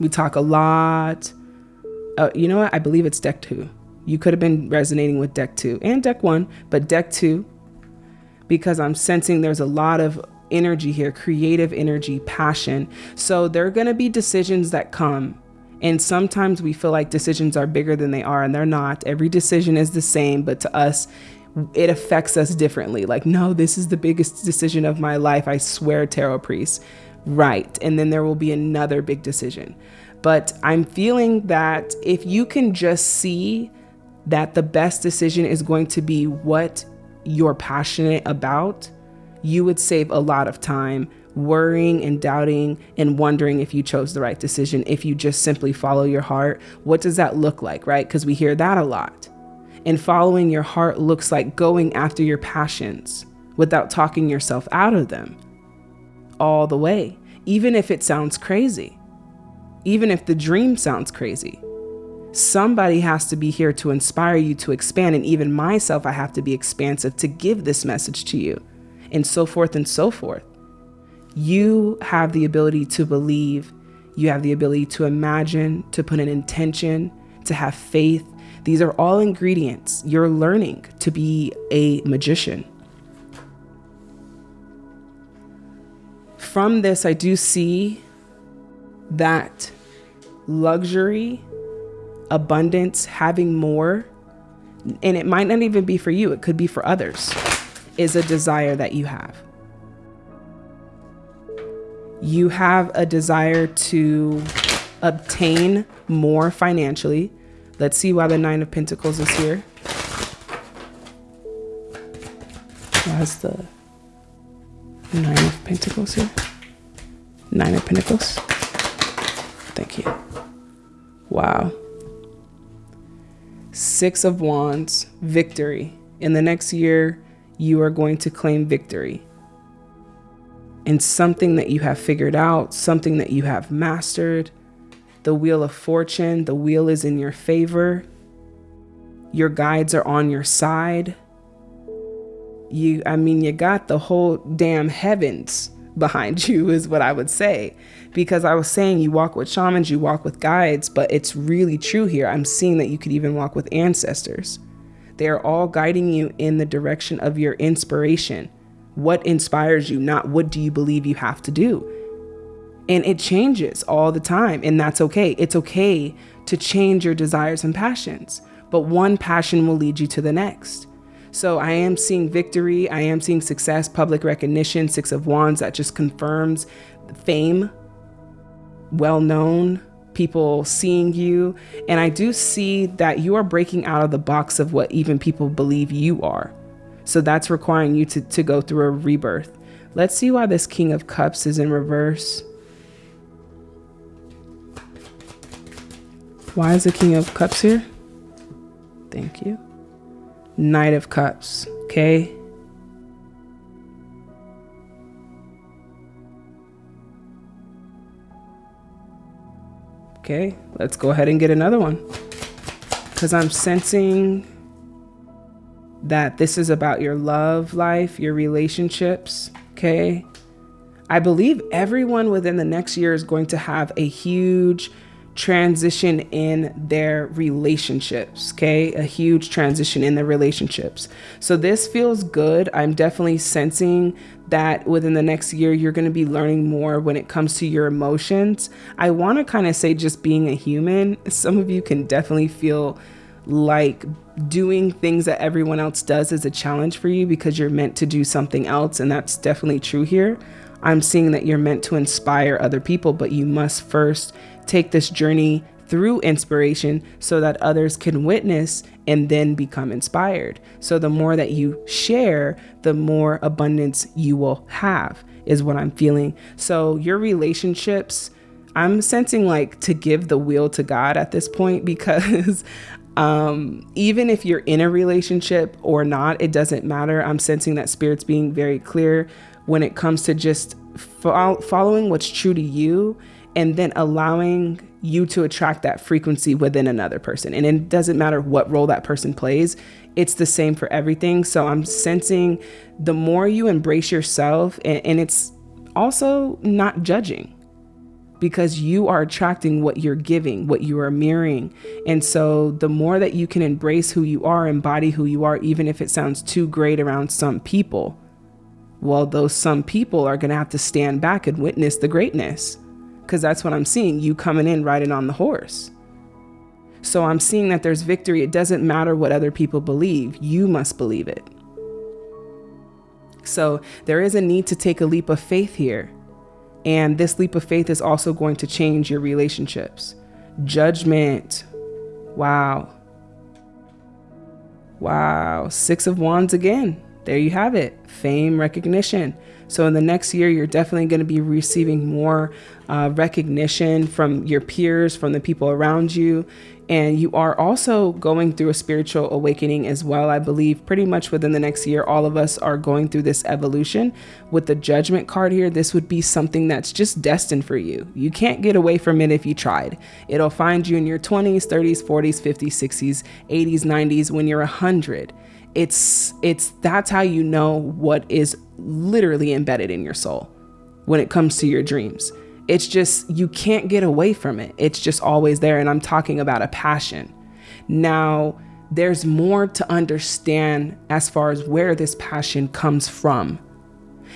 We talk a lot uh, you know what? I believe it's deck two. You could have been resonating with deck two and deck one, but deck two, because I'm sensing there's a lot of energy here, creative energy, passion. So there are going to be decisions that come. And sometimes we feel like decisions are bigger than they are, and they're not. Every decision is the same, but to us, it affects us differently. Like, no, this is the biggest decision of my life. I swear, tarot priest. Right. And then there will be another big decision. But I'm feeling that if you can just see that the best decision is going to be what you're passionate about, you would save a lot of time worrying and doubting and wondering if you chose the right decision. If you just simply follow your heart, what does that look like, right? Because we hear that a lot. And following your heart looks like going after your passions without talking yourself out of them all the way, even if it sounds crazy even if the dream sounds crazy. Somebody has to be here to inspire you to expand, and even myself, I have to be expansive to give this message to you, and so forth and so forth. You have the ability to believe, you have the ability to imagine, to put an intention, to have faith. These are all ingredients. You're learning to be a magician. from this, I do see that luxury, abundance, having more, and it might not even be for you, it could be for others, is a desire that you have. You have a desire to obtain more financially. Let's see why the Nine of Pentacles is here. Why's the Nine of Pentacles here? Nine of Pentacles. Thank you. Wow. Six of Wands, victory. In the next year, you are going to claim victory in something that you have figured out, something that you have mastered. The wheel of fortune, the wheel is in your favor. Your guides are on your side. You, I mean, you got the whole damn heavens behind you, is what I would say. Because I was saying you walk with shamans, you walk with guides, but it's really true here. I'm seeing that you could even walk with ancestors. They are all guiding you in the direction of your inspiration. What inspires you, not what do you believe you have to do. And it changes all the time, and that's okay. It's okay to change your desires and passions, but one passion will lead you to the next. So I am seeing victory, I am seeing success, public recognition, Six of Wands that just confirms fame, well known, people seeing you. And I do see that you are breaking out of the box of what even people believe you are. So that's requiring you to, to go through a rebirth. Let's see why this King of Cups is in reverse. Why is the King of Cups here? Thank you. Knight of Cups, okay? Okay, let's go ahead and get another one. Because I'm sensing that this is about your love life, your relationships, okay? I believe everyone within the next year is going to have a huge transition in their relationships, okay? A huge transition in their relationships. So this feels good. I'm definitely sensing that within the next year, you're going to be learning more when it comes to your emotions. I want to kind of say just being a human. Some of you can definitely feel like doing things that everyone else does is a challenge for you because you're meant to do something else. And that's definitely true here. I'm seeing that you're meant to inspire other people, but you must first take this journey through inspiration so that others can witness and then become inspired. So the more that you share, the more abundance you will have, is what I'm feeling. So your relationships, I'm sensing like to give the wheel to God at this point because um, even if you're in a relationship or not, it doesn't matter. I'm sensing that spirit's being very clear when it comes to just fo following what's true to you and then allowing you to attract that frequency within another person. And it doesn't matter what role that person plays, it's the same for everything. So I'm sensing the more you embrace yourself, and, and it's also not judging because you are attracting what you're giving, what you are mirroring. And so the more that you can embrace who you are, embody who you are, even if it sounds too great around some people, well, those some people are going to have to stand back and witness the greatness because that's what I'm seeing you coming in riding on the horse. So I'm seeing that there's victory. It doesn't matter what other people believe, you must believe it. So there is a need to take a leap of faith here. And this leap of faith is also going to change your relationships. Judgment. Wow. Wow. Six of Wands again. There you have it. Fame, recognition. So in the next year, you're definitely going to be receiving more uh, recognition from your peers, from the people around you. And you are also going through a spiritual awakening as well. I believe pretty much within the next year, all of us are going through this evolution. With the judgment card here, this would be something that's just destined for you. You can't get away from it if you tried. It'll find you in your 20s, 30s, 40s, 50s, 60s, 80s, 90s when you're 100 it's it's that's how you know what is literally embedded in your soul when it comes to your dreams it's just you can't get away from it it's just always there and i'm talking about a passion now there's more to understand as far as where this passion comes from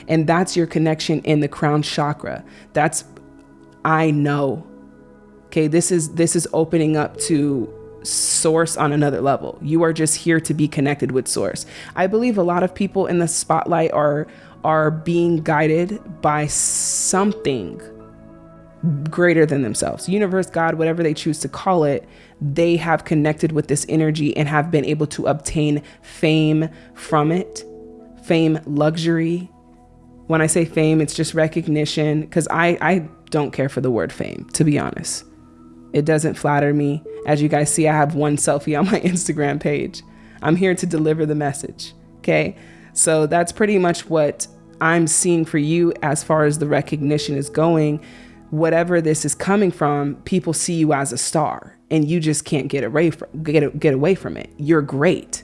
And that's your connection in the crown chakra. That's I know. Okay, this is this is opening up to source on another level. You are just here to be connected with source. I believe a lot of people in the spotlight are are being guided by something greater than themselves. Universe, God, whatever they choose to call it, they have connected with this energy and have been able to obtain fame from it. Fame, luxury. When I say fame, it's just recognition because I, I don't care for the word fame, to be honest. It doesn't flatter me. As you guys see, I have one selfie on my Instagram page. I'm here to deliver the message. Okay. So that's pretty much what I'm seeing for you as far as the recognition is going. Whatever this is coming from, people see you as a star and you just can't get away from get, get away from it. You're great.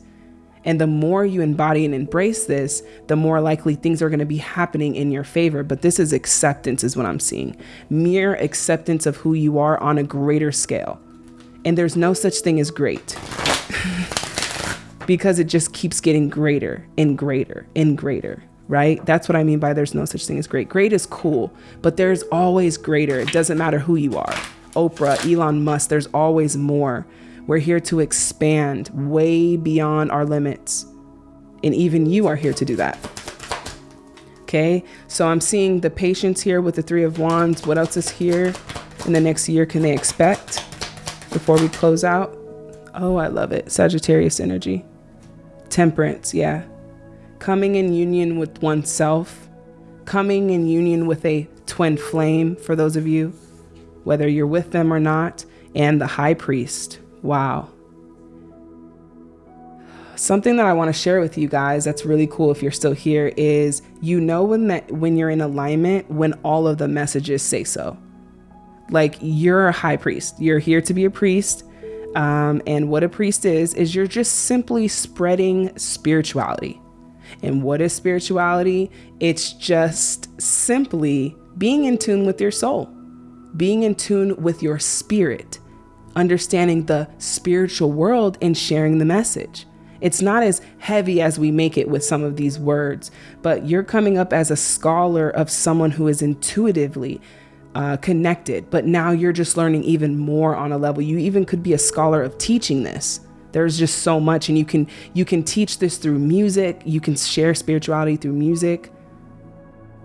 And the more you embody and embrace this, the more likely things are going to be happening in your favor. But this is acceptance, is what I'm seeing. Mere acceptance of who you are on a greater scale. And there's no such thing as great because it just keeps getting greater and greater and greater, right? That's what I mean by there's no such thing as great. Great is cool, but there's always greater. It doesn't matter who you are. Oprah, Elon Musk, there's always more. We're here to expand way beyond our limits. And even you are here to do that. Okay, so I'm seeing the patience here with the Three of Wands. What else is here in the next year can they expect before we close out? Oh, I love it. Sagittarius energy. Temperance, yeah. Coming in union with oneself, coming in union with a twin flame for those of you, whether you're with them or not, and the high priest. Wow. Something that I want to share with you guys that's really cool if you're still here is you know when that when you're in alignment when all of the messages say so. Like you're a high priest. You're here to be a priest. Um, and what a priest is, is you're just simply spreading spirituality. And what is spirituality? It's just simply being in tune with your soul, being in tune with your spirit, understanding the spiritual world and sharing the message. It's not as heavy as we make it with some of these words, but you're coming up as a scholar of someone who is intuitively uh, connected, but now you're just learning even more on a level. You even could be a scholar of teaching this. There's just so much, and you can you can teach this through music. You can share spirituality through music.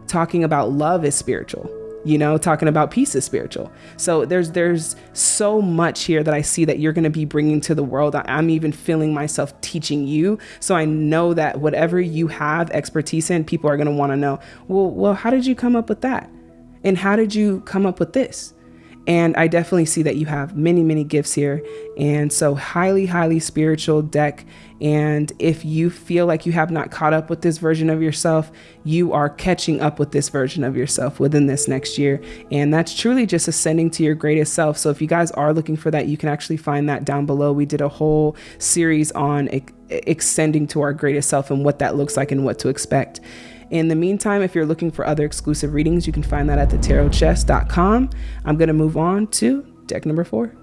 Talking about love is spiritual you know talking about peace is spiritual so there's there's so much here that i see that you're going to be bringing to the world i'm even feeling myself teaching you so i know that whatever you have expertise in people are going to want to know well well how did you come up with that and how did you come up with this and I definitely see that you have many, many gifts here. And so, highly, highly spiritual deck. And if you feel like you have not caught up with this version of yourself, you are catching up with this version of yourself within this next year. And that's truly just ascending to your greatest self. So, if you guys are looking for that, you can actually find that down below. We did a whole series on extending to our greatest self and what that looks like and what to expect. In the meantime, if you're looking for other exclusive readings, you can find that at thetarotchest.com. I'm going to move on to deck number four.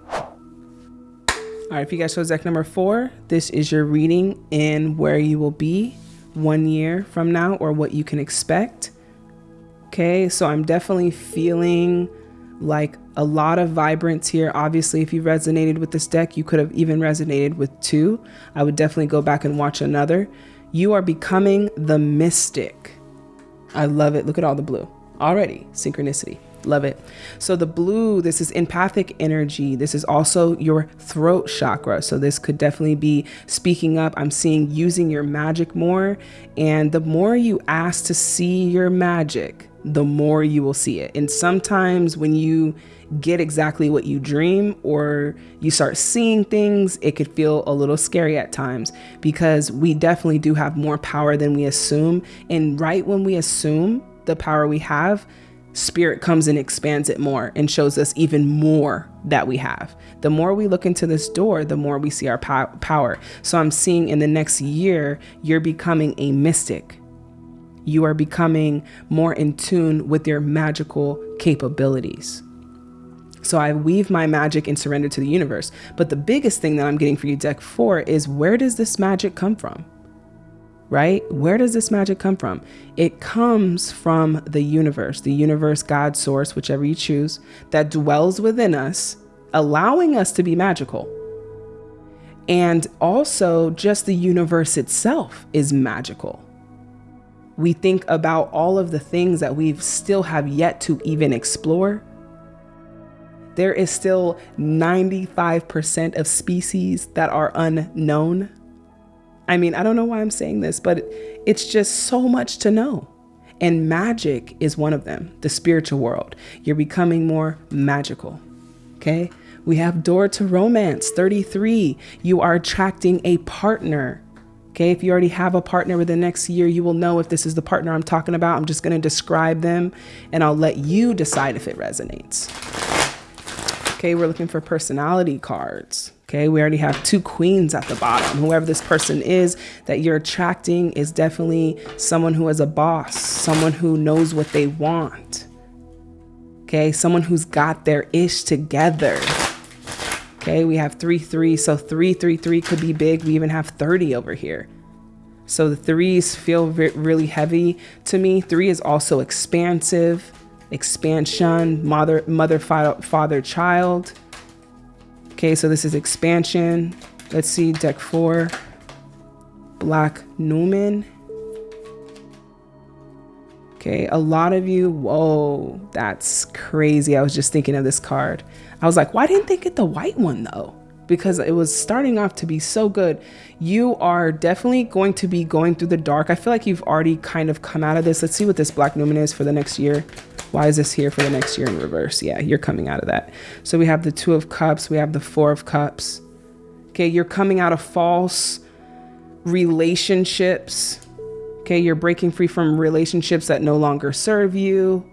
All right, if you guys chose deck number four, this is your reading in where you will be one year from now or what you can expect. Okay, so I'm definitely feeling like a lot of vibrance here. Obviously, if you resonated with this deck, you could have even resonated with two. I would definitely go back and watch another. You are becoming the mystic. I love it. Look at all the blue already. Synchronicity. Love it. So the blue, this is empathic energy. This is also your throat chakra. So this could definitely be speaking up. I'm seeing using your magic more. And the more you ask to see your magic, the more you will see it. And sometimes when you get exactly what you dream or you start seeing things, it could feel a little scary at times because we definitely do have more power than we assume. And right when we assume the power we have, spirit comes and expands it more and shows us even more that we have. The more we look into this door, the more we see our power. So I'm seeing in the next year, you're becoming a mystic you are becoming more in tune with your magical capabilities. So I weave my magic and surrender to the universe. But the biggest thing that I'm getting for you, deck four, is where does this magic come from? right? Where does this magic come from? It comes from the universe, the universe, God, source, whichever you choose, that dwells within us, allowing us to be magical. And also, just the universe itself is magical. We think about all of the things that we still have yet to even explore. There is still 95% of species that are unknown I mean, I don't know why I'm saying this, but it's just so much to know. And magic is one of them, the spiritual world. You're becoming more magical. Okay. We have door to romance 33. You are attracting a partner. Okay. If you already have a partner within the next year, you will know if this is the partner I'm talking about. I'm just going to describe them and I'll let you decide if it resonates. Okay. We're looking for personality cards. Okay, we already have two queens at the bottom. Whoever this person is that you're attracting is definitely someone who is a boss, someone who knows what they want. Okay, someone who's got their ish together. Okay, we have 3 3. So 3 3 3 could be big. We even have 30 over here. So the threes feel really heavy to me. Three is also expansive, expansion, mother, mother, father, father child. Okay, so this is expansion. Let's see, deck four, Black Numen. Okay, a lot of you, whoa, that's crazy. I was just thinking of this card. I was like, why didn't they get the white one though? Because it was starting off to be so good. You are definitely going to be going through the dark. I feel like you've already kind of come out of this. Let's see what this Black Numen is for the next year. Why is this here for the next year in reverse? Yeah, you're coming out of that. So we have the Two of Cups, we have the Four of Cups. Okay, you're coming out of false relationships. Okay, you're breaking free from relationships that no longer serve you.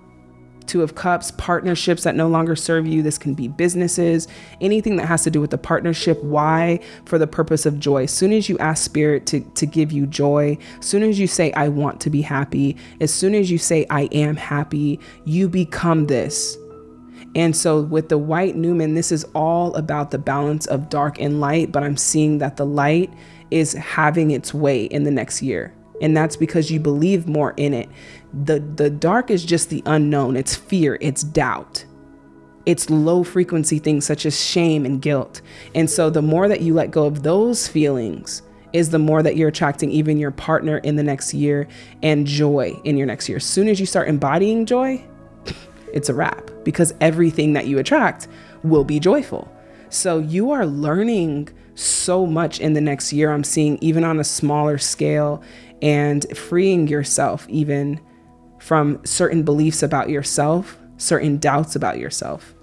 Two of Cups, partnerships that no longer serve you. This can be businesses, anything that has to do with the partnership. Why? For the purpose of joy. As soon as you ask Spirit to, to give you joy, as soon as you say, I want to be happy, as soon as you say, I am happy, you become this. And so with the white Newman, this is all about the balance of dark and light, but I'm seeing that the light is having its way in the next year. And that's because you believe more in it the the dark is just the unknown. It's fear. It's doubt. It's low frequency things such as shame and guilt. And so the more that you let go of those feelings is the more that you're attracting even your partner in the next year and joy in your next year. As soon as you start embodying joy it's a wrap because everything that you attract will be joyful. So you are learning so much in the next year. I'm seeing even on a smaller scale and freeing yourself even from certain beliefs about yourself, certain doubts about yourself.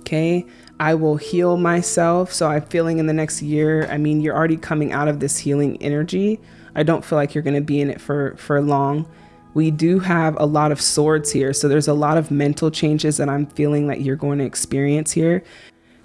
Okay, I will heal myself. So I'm feeling in the next year, I mean, you're already coming out of this healing energy. I don't feel like you're going to be in it for for long. We do have a lot of swords here. So there's a lot of mental changes that I'm feeling that you're going to experience here.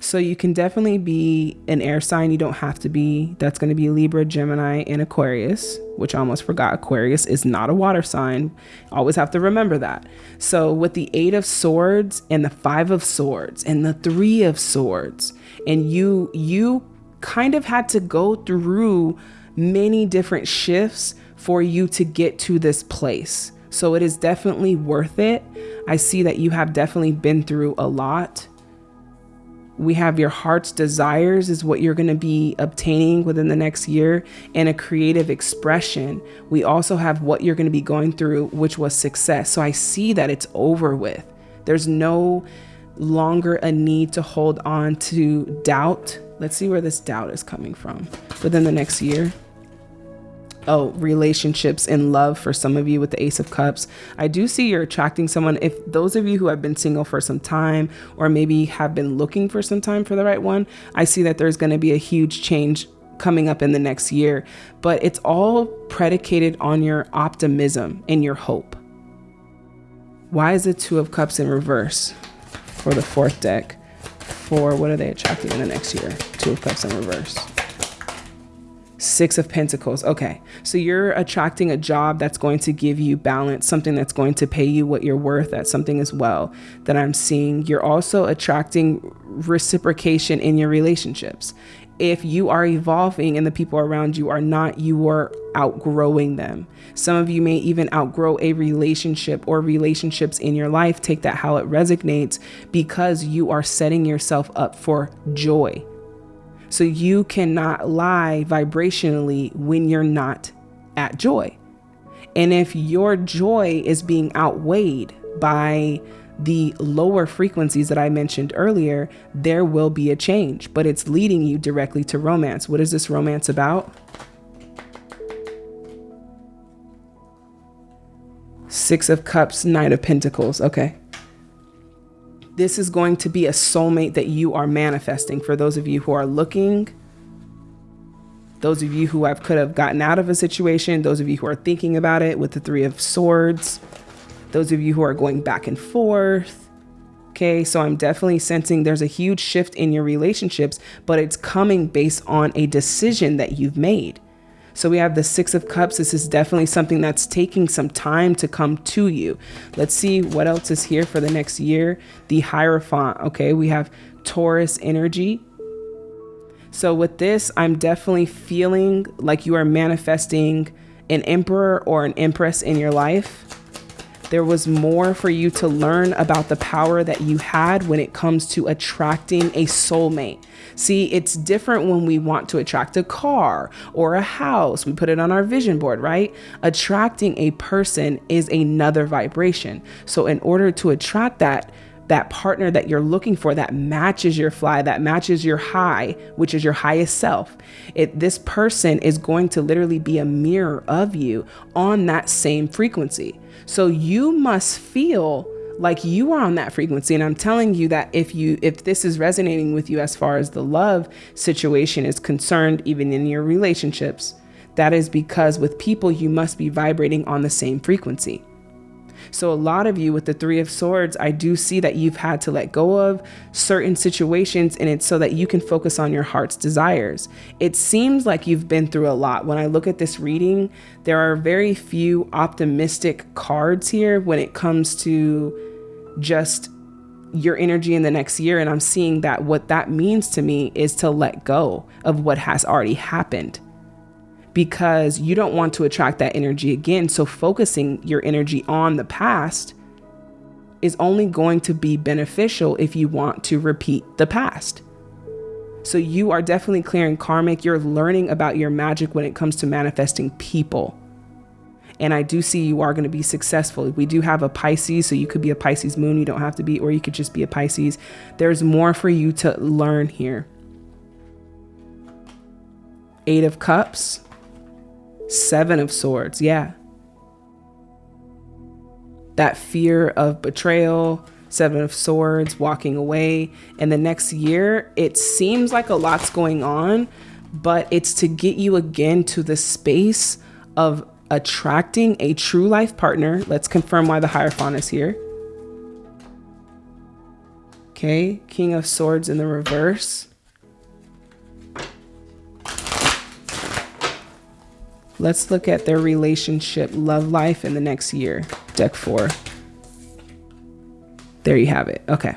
So you can definitely be an air sign. You don't have to be. That's going to be Libra, Gemini, and Aquarius, which I almost forgot. Aquarius is not a water sign. Always have to remember that. So with the Eight of Swords and the Five of Swords and the Three of Swords, and you you kind of had to go through many different shifts for you to get to this place. So it is definitely worth it. I see that you have definitely been through a lot we have your heart's desires is what you're going to be obtaining within the next year and a creative expression. We also have what you're going to be going through, which was success. So I see that it's over with. There's no longer a need to hold on to doubt. Let's see where this doubt is coming from within the next year oh, relationships and love for some of you with the Ace of Cups. I do see you're attracting someone. If those of you who have been single for some time or maybe have been looking for some time for the right one, I see that there's going to be a huge change coming up in the next year. But it's all predicated on your optimism and your hope. Why is the Two of Cups in reverse for the fourth deck? For what are they attracting in the next year? Two of Cups in reverse. Six of Pentacles. Okay. So you're attracting a job that's going to give you balance, something that's going to pay you what you're worth That's something as well that I'm seeing. You're also attracting reciprocation in your relationships. if you are evolving and the people around you are not, you are outgrowing them. Some of you may even outgrow a relationship or relationships in your life. Take that how it resonates because you are setting yourself up for joy. So you cannot lie vibrationally when you're not at joy. And if your joy is being outweighed by the lower frequencies that I mentioned earlier, there will be a change, but it's leading you directly to romance. What is this romance about? Six of Cups, Knight of Pentacles. Okay. This is going to be a soulmate that you are manifesting. For those of you who are looking, those of you who have could have gotten out of a situation, those of you who are thinking about it with the Three of Swords, those of you who are going back and forth. Okay, so I'm definitely sensing there's a huge shift in your relationships, but it's coming based on a decision that you've made. So we have the Six of Cups. This is definitely something that's taking some time to come to you. Let's see what else is here for the next year. The Hierophant. Okay, we have Taurus energy. So with this, I'm definitely feeling like you are manifesting an emperor or an empress in your life. There was more for you to learn about the power that you had when it comes to attracting a soulmate. See, it's different when we want to attract a car or a house. We put it on our vision board, right? Attracting a person is another vibration. So, in order to attract that, that partner that you're looking for that matches your fly, that matches your high, which is your highest self. It this person is going to literally be a mirror of you on that same frequency. So you must feel like you are on that frequency and i'm telling you that if you if this is resonating with you as far as the love situation is concerned even in your relationships that is because with people you must be vibrating on the same frequency so, a lot of you with the Three of Swords, I do see that you've had to let go of certain situations, and it's so that you can focus on your heart's desires. It seems like you've been through a lot. When I look at this reading, there are very few optimistic cards here when it comes to just your energy in the next year. And I'm seeing that what that means to me is to let go of what has already happened because you don't want to attract that energy again. So focusing your energy on the past is only going to be beneficial if you want to repeat the past. So you are definitely clearing karmic. You're learning about your magic when it comes to manifesting people. And I do see you are going to be successful. We do have a Pisces, so you could be a Pisces moon. You don't have to be, or you could just be a Pisces. There's more for you to learn here. Eight of Cups. Seven of Swords, yeah. That fear of betrayal, Seven of Swords, walking away. And the next year, it seems like a lot's going on, but it's to get you again to the space of attracting a true life partner. Let's confirm why the Hierophant is here. Okay, King of Swords in the reverse. Let's look at their relationship, love life in the next year. Deck four. There you have it. Okay.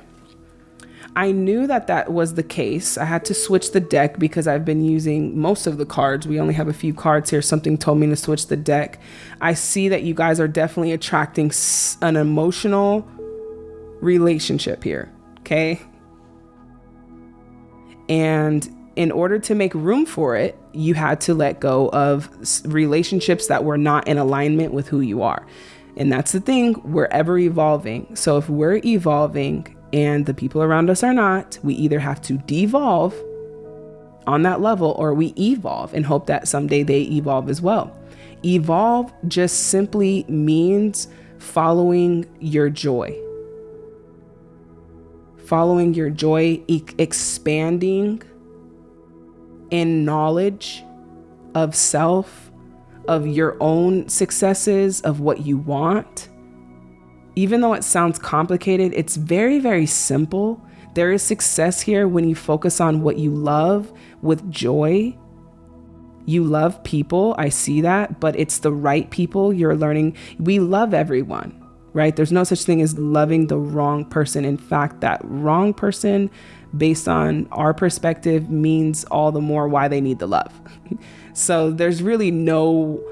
I knew that that was the case. I had to switch the deck because I've been using most of the cards. We only have a few cards here. Something told me to switch the deck. I see that you guys are definitely attracting an emotional relationship here. Okay. And in order to make room for it, you had to let go of relationships that were not in alignment with who you are. And that's the thing, we're ever evolving. So if we're evolving and the people around us are not, we either have to devolve on that level or we evolve and hope that someday they evolve as well. Evolve just simply means following your joy. Following your joy, e expanding in knowledge of self, of your own successes, of what you want. Even though it sounds complicated, it's very, very simple. There is success here when you focus on what you love with joy. You love people, I see that, but it's the right people you're learning. We love everyone, right? There's no such thing as loving the wrong person. In fact, that wrong person based on our perspective means all the more why they need the love. so there's really no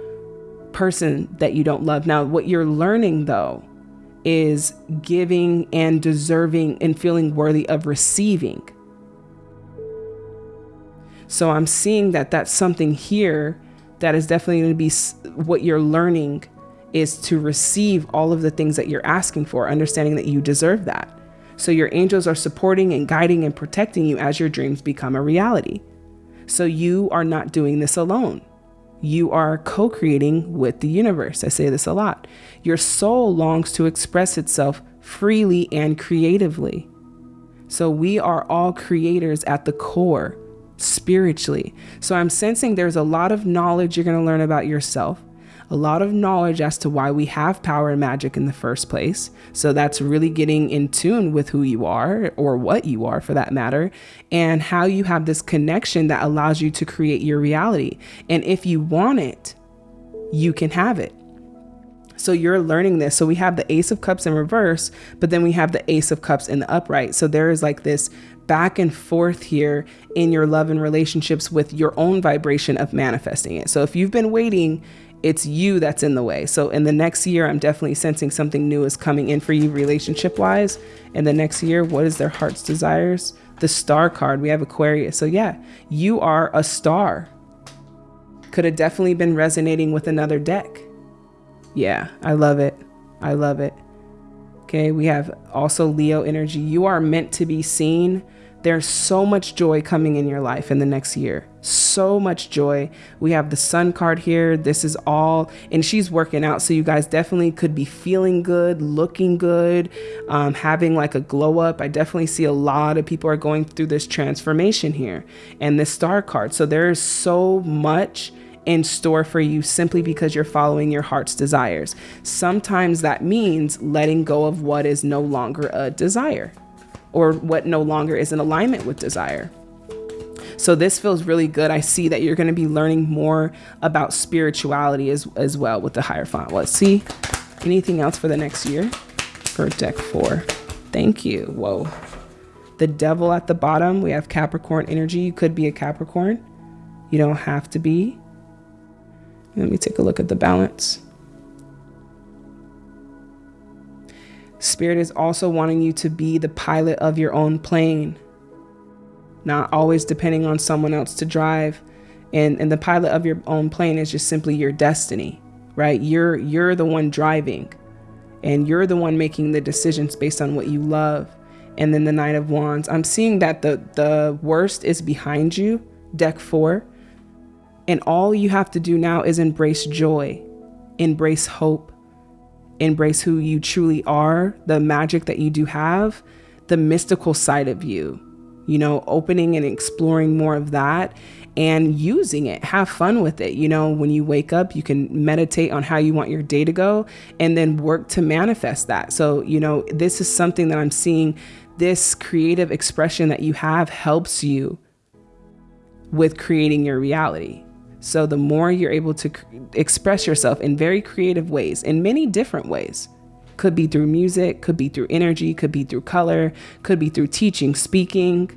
person that you don't love. Now, what you're learning though is giving and deserving and feeling worthy of receiving. So I'm seeing that that's something here that is definitely going to be what you're learning is to receive all of the things that you're asking for, understanding that you deserve that. So your angels are supporting and guiding and protecting you as your dreams become a reality. So you are not doing this alone. You are co creating with the universe. I say this a lot. Your soul longs to express itself freely and creatively. So we are all creators at the core, spiritually. So I'm sensing there's a lot of knowledge you're going to learn about yourself a lot of knowledge as to why we have power and magic in the first place. So that's really getting in tune with who you are or what you are for that matter, and how you have this connection that allows you to create your reality. And if you want it, you can have it. So you're learning this. So we have the Ace of Cups in reverse, but then we have the Ace of Cups in the upright. So there is like this back and forth here in your love and relationships with your own vibration of manifesting it. So if you've been waiting it's you that's in the way. So in the next year, I'm definitely sensing something new is coming in for you relationship wise. In the next year, what is their heart's desires? The star card, we have Aquarius. So yeah, you are a star. Could have definitely been resonating with another deck. Yeah, I love it. I love it. Okay, we have also Leo energy. You are meant to be seen there's so much joy coming in your life in the next year. So much joy. We have the sun card here. This is all, and she's working out. So you guys definitely could be feeling good, looking good, um, having like a glow up. I definitely see a lot of people are going through this transformation here and this star card. So there is so much in store for you simply because you're following your heart's desires. Sometimes that means letting go of what is no longer a desire or what no longer is in alignment with desire. So this feels really good. I see that you're going to be learning more about spirituality as, as well with the Hierophant. Let's see. Anything else for the next year for deck four? Thank you. Whoa. The devil at the bottom. We have Capricorn energy. You could be a Capricorn. You don't have to be. Let me take a look at the balance. Spirit is also wanting you to be the pilot of your own plane, not always depending on someone else to drive. And, and the pilot of your own plane is just simply your destiny, right? You're, you're the one driving and you're the one making the decisions based on what you love. And then the Knight of Wands, I'm seeing that the, the worst is behind you, deck four. And all you have to do now is embrace joy, embrace hope, embrace who you truly are, the magic that you do have, the mystical side of you, you know, opening and exploring more of that and using it. Have fun with it. You know, when you wake up, you can meditate on how you want your day to go and then work to manifest that. So, you know, this is something that I'm seeing this creative expression that you have helps you with creating your reality. So the more you're able to express yourself in very creative ways, in many different ways, could be through music, could be through energy, could be through color, could be through teaching, speaking,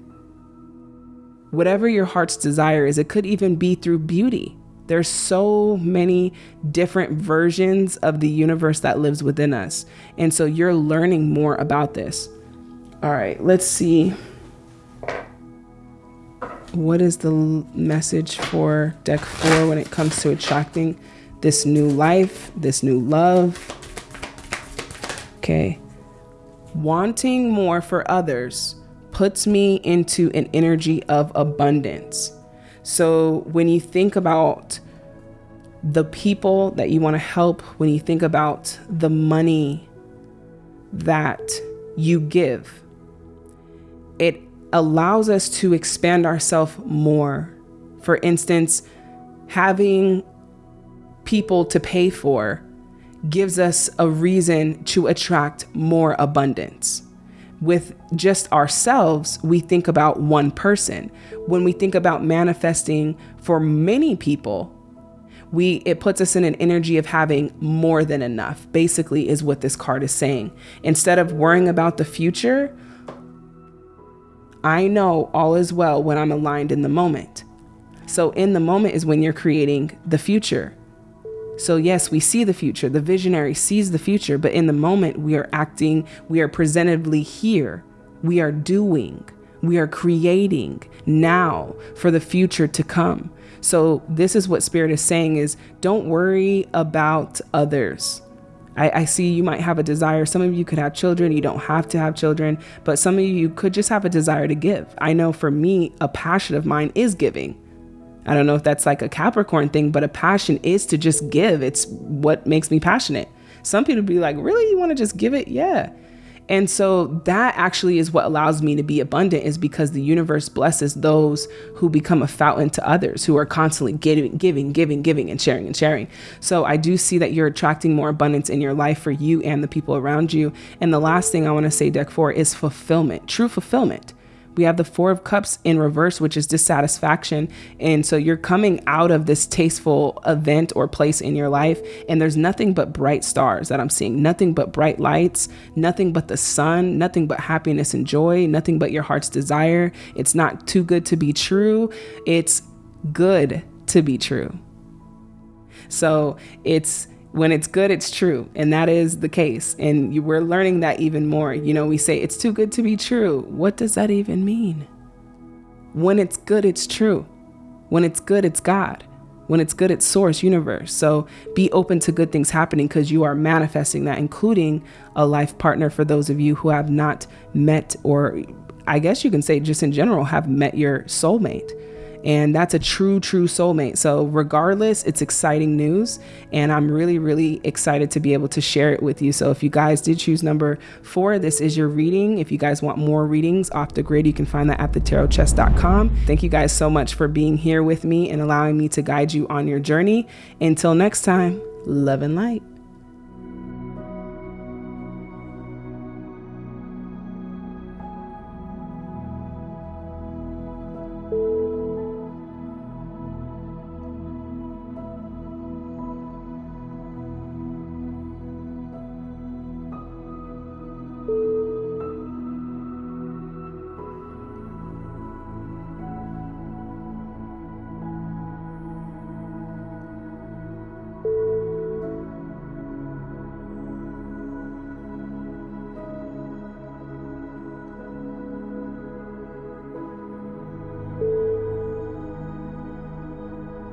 whatever your heart's desire is, it could even be through beauty. There's so many different versions of the universe that lives within us. And so you're learning more about this. All right, let's see what is the message for deck four when it comes to attracting this new life, this new love? Okay. Wanting more for others puts me into an energy of abundance. So when you think about the people that you want to help, when you think about the money that you give, it allows us to expand ourselves more. For instance, having people to pay for gives us a reason to attract more abundance. With just ourselves, we think about one person. When we think about manifesting for many people, we it puts us in an energy of having more than enough. Basically is what this card is saying. Instead of worrying about the future, I know all is well when I'm aligned in the moment. So, in the moment is when you're creating the future. So, yes, we see the future. The visionary sees the future, but in the moment, we are acting, we are presentably here. We are doing, we are creating now for the future to come. So, this is what Spirit is saying is don't worry about others. I, I, see you might have a desire. Some of you could have children. You don't have to have children, but some of you could just have a desire to give. I know for me, a passion of mine is giving. I don't know if that's like a Capricorn thing, but a passion is to just give. It's what makes me passionate. Some people be like, really? You want to just give it? Yeah. And so that actually is what allows me to be abundant is because the universe blesses those who become a fountain to others who are constantly giving, giving, giving, giving and sharing and sharing. So I do see that you're attracting more abundance in your life for you and the people around you. And the last thing I want to say, deck four, is fulfillment, true fulfillment we have the Four of Cups in reverse, which is dissatisfaction. And so you're coming out of this tasteful event or place in your life, and there's nothing but bright stars that I'm seeing, nothing but bright lights, nothing but the sun, nothing but happiness and joy, nothing but your heart's desire. It's not too good to be true, it's good to be true. So it's when it's good, it's true. And that is the case. And you, we're learning that even more. You know, we say it's too good to be true. What does that even mean? When it's good, it's true. When it's good, it's God. When it's good, it's source, universe. So be open to good things happening because you are manifesting that, including a life partner for those of you who have not met, or I guess you can say just in general, have met your soulmate and that's a true, true soulmate. So, regardless, it's exciting news. And I'm really, really excited to be able to share it with you. So, if you guys did choose number four, this is your reading. If you guys want more readings off the grid, you can find that at thetarotchest.com. Thank you guys so much for being here with me and allowing me to guide you on your journey. Until next time, love and light.